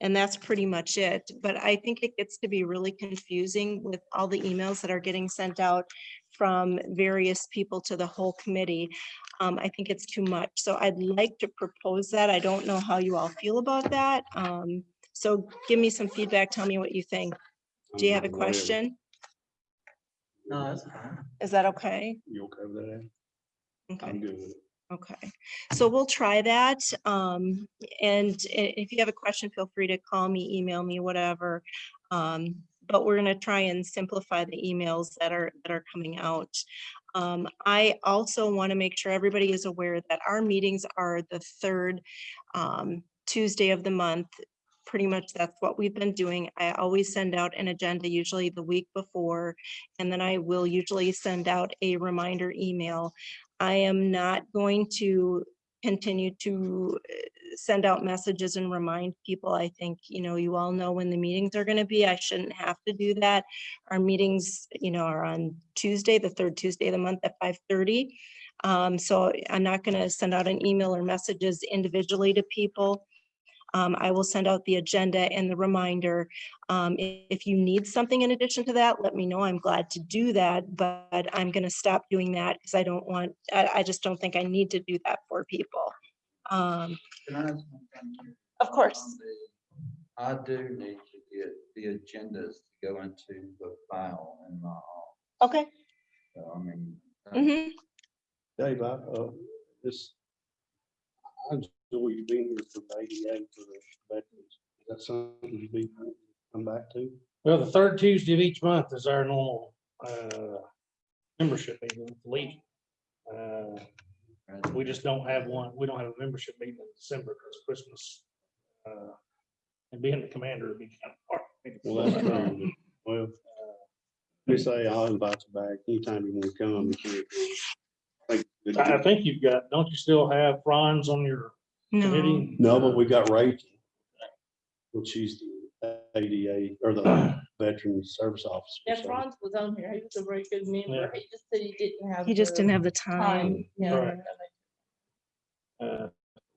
A: and that's pretty much it. But I think it gets to be really confusing with all the emails that are getting sent out from various people to the whole committee. Um, I think it's too much. So I'd like to propose that. I don't know how you all feel about that. Um, so give me some feedback. Tell me what you think. Do you have a question?
E: No, that's fine.
A: Is that okay?
B: You okay with that? Ann?
A: Okay.
B: I'm good with it.
A: Okay, so we'll try that. Um, and i- if you have a question, feel free to call me, email me, whatever. Um, but we're gonna try and simplify the emails that are, that are coming out. Um, I also want to make sure everybody is aware that our meetings are the third um, Tuesday of the month. Pretty much that's what we've been doing. I always send out an agenda usually the week before. And then I will usually send out a reminder email I am not going to continue to uh, send out messages and remind people. I think, you know, you all know when the meetings are going to be. I shouldn't have to do that. Our meetings, you know, are on Tuesday, the third Tuesday of the month at five thirty. Um, so I'm not going to send out an email or messages individually to people. Um, I will send out the agenda and the reminder. Um, if you need something in addition to that, let me know. I'm glad to do that, but I'm gonna stop doing that because I don't want, I, I just don't think I need to do that for people. Um,
I: Can I ask one thing here?
A: of course.
I: I do need to get the agendas to go into the file in my office.
A: Okay.
I: So, I mean. uh,
A: mhm.
B: Dave, I, uh, this, I enjoy you being here for the ADA for the veterans. Is that something you'd be, come back to?
H: Well, the third Tuesday of each month is our normal, uh, membership meeting with the Legion. Uh, we just don't have one, we don't have a membership meeting in December because Christmas. uh, And being the commander would be kind of hard. for me to
B: Well, that's
H: pull
B: true. Well, we say I'll invite you back anytime you want to come. you can. Thank you.
H: I I think you've got, don't you still have Franz on your
A: No,
H: committee?
B: No, but we got Rachel. Well, she's the ADA or the Veteran Service Officer.
F: Yeah,
B: so-
F: Franz was on here. He was a very good member. He just said he didn't have.
A: he just
F: the
A: didn't have the time.
F: Time. you know,
H: Right. Uh,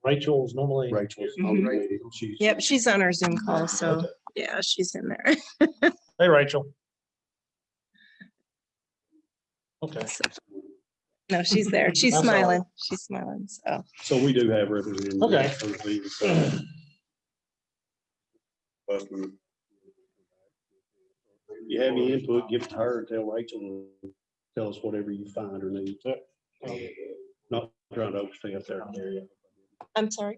H: Rachel's normally.
B: Rachel's on
A: Mhm.
B: committee. She's-
A: Yep, she's on our Zoom call, so yeah, she's in there.
H: Hey, Rachel. Okay.
A: No, she's there. She's
H: I'm sorry.
A: smiling. She's smiling, so.
B: So we do have representatives.
H: Okay.
B: for the league, so. But we- If you have any input, give it to her, tell Rachel, and tell us whatever you find or need. Uh, Not trying to overstay up there.
A: I'm sorry.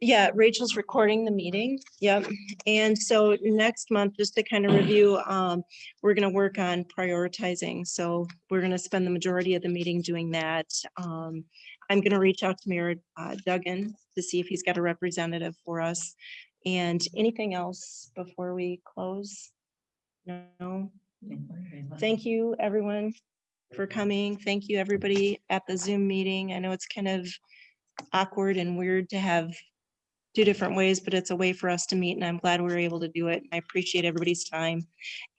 A: Yeah, Rachel's recording the meeting. Yep. And so next month, just to kind of review, um, we're gonna work on prioritizing. So we're gonna spend the majority of the meeting doing that. Um, I'm gonna reach out to Mayor uh, Duggan to see if he's got a representative for us. And anything else before we close? No? Thank you, everyone, for coming. Thank you, everybody at the Zoom meeting. I know it's kind of awkward and weird to have do different ways, but it's a way for us to meet and I'm glad we were able to do it. I appreciate everybody's time.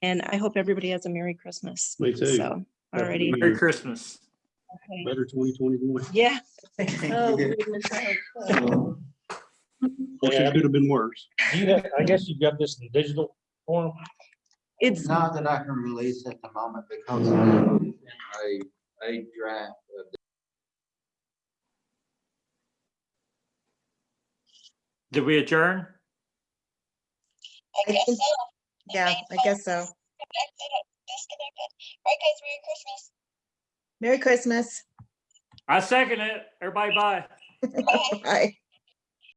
A: And I hope everybody has a Merry Christmas.
B: Me too.
A: So, already,
C: Merry Christmas.
B: Better twenty twenty-one.
A: yeah.
F: Oh, goodness, I hope
B: it could have been worse.
H: Do you have, I guess you've got this in digital form?
A: It's,
I: Not that I can release at the moment because I'm in a, a draft
C: Did we adjourn?
K: I think- Yeah, I guess so. All right, guys, Merry Christmas. Merry Christmas.
C: I second it. Everybody bye.
K: Bye.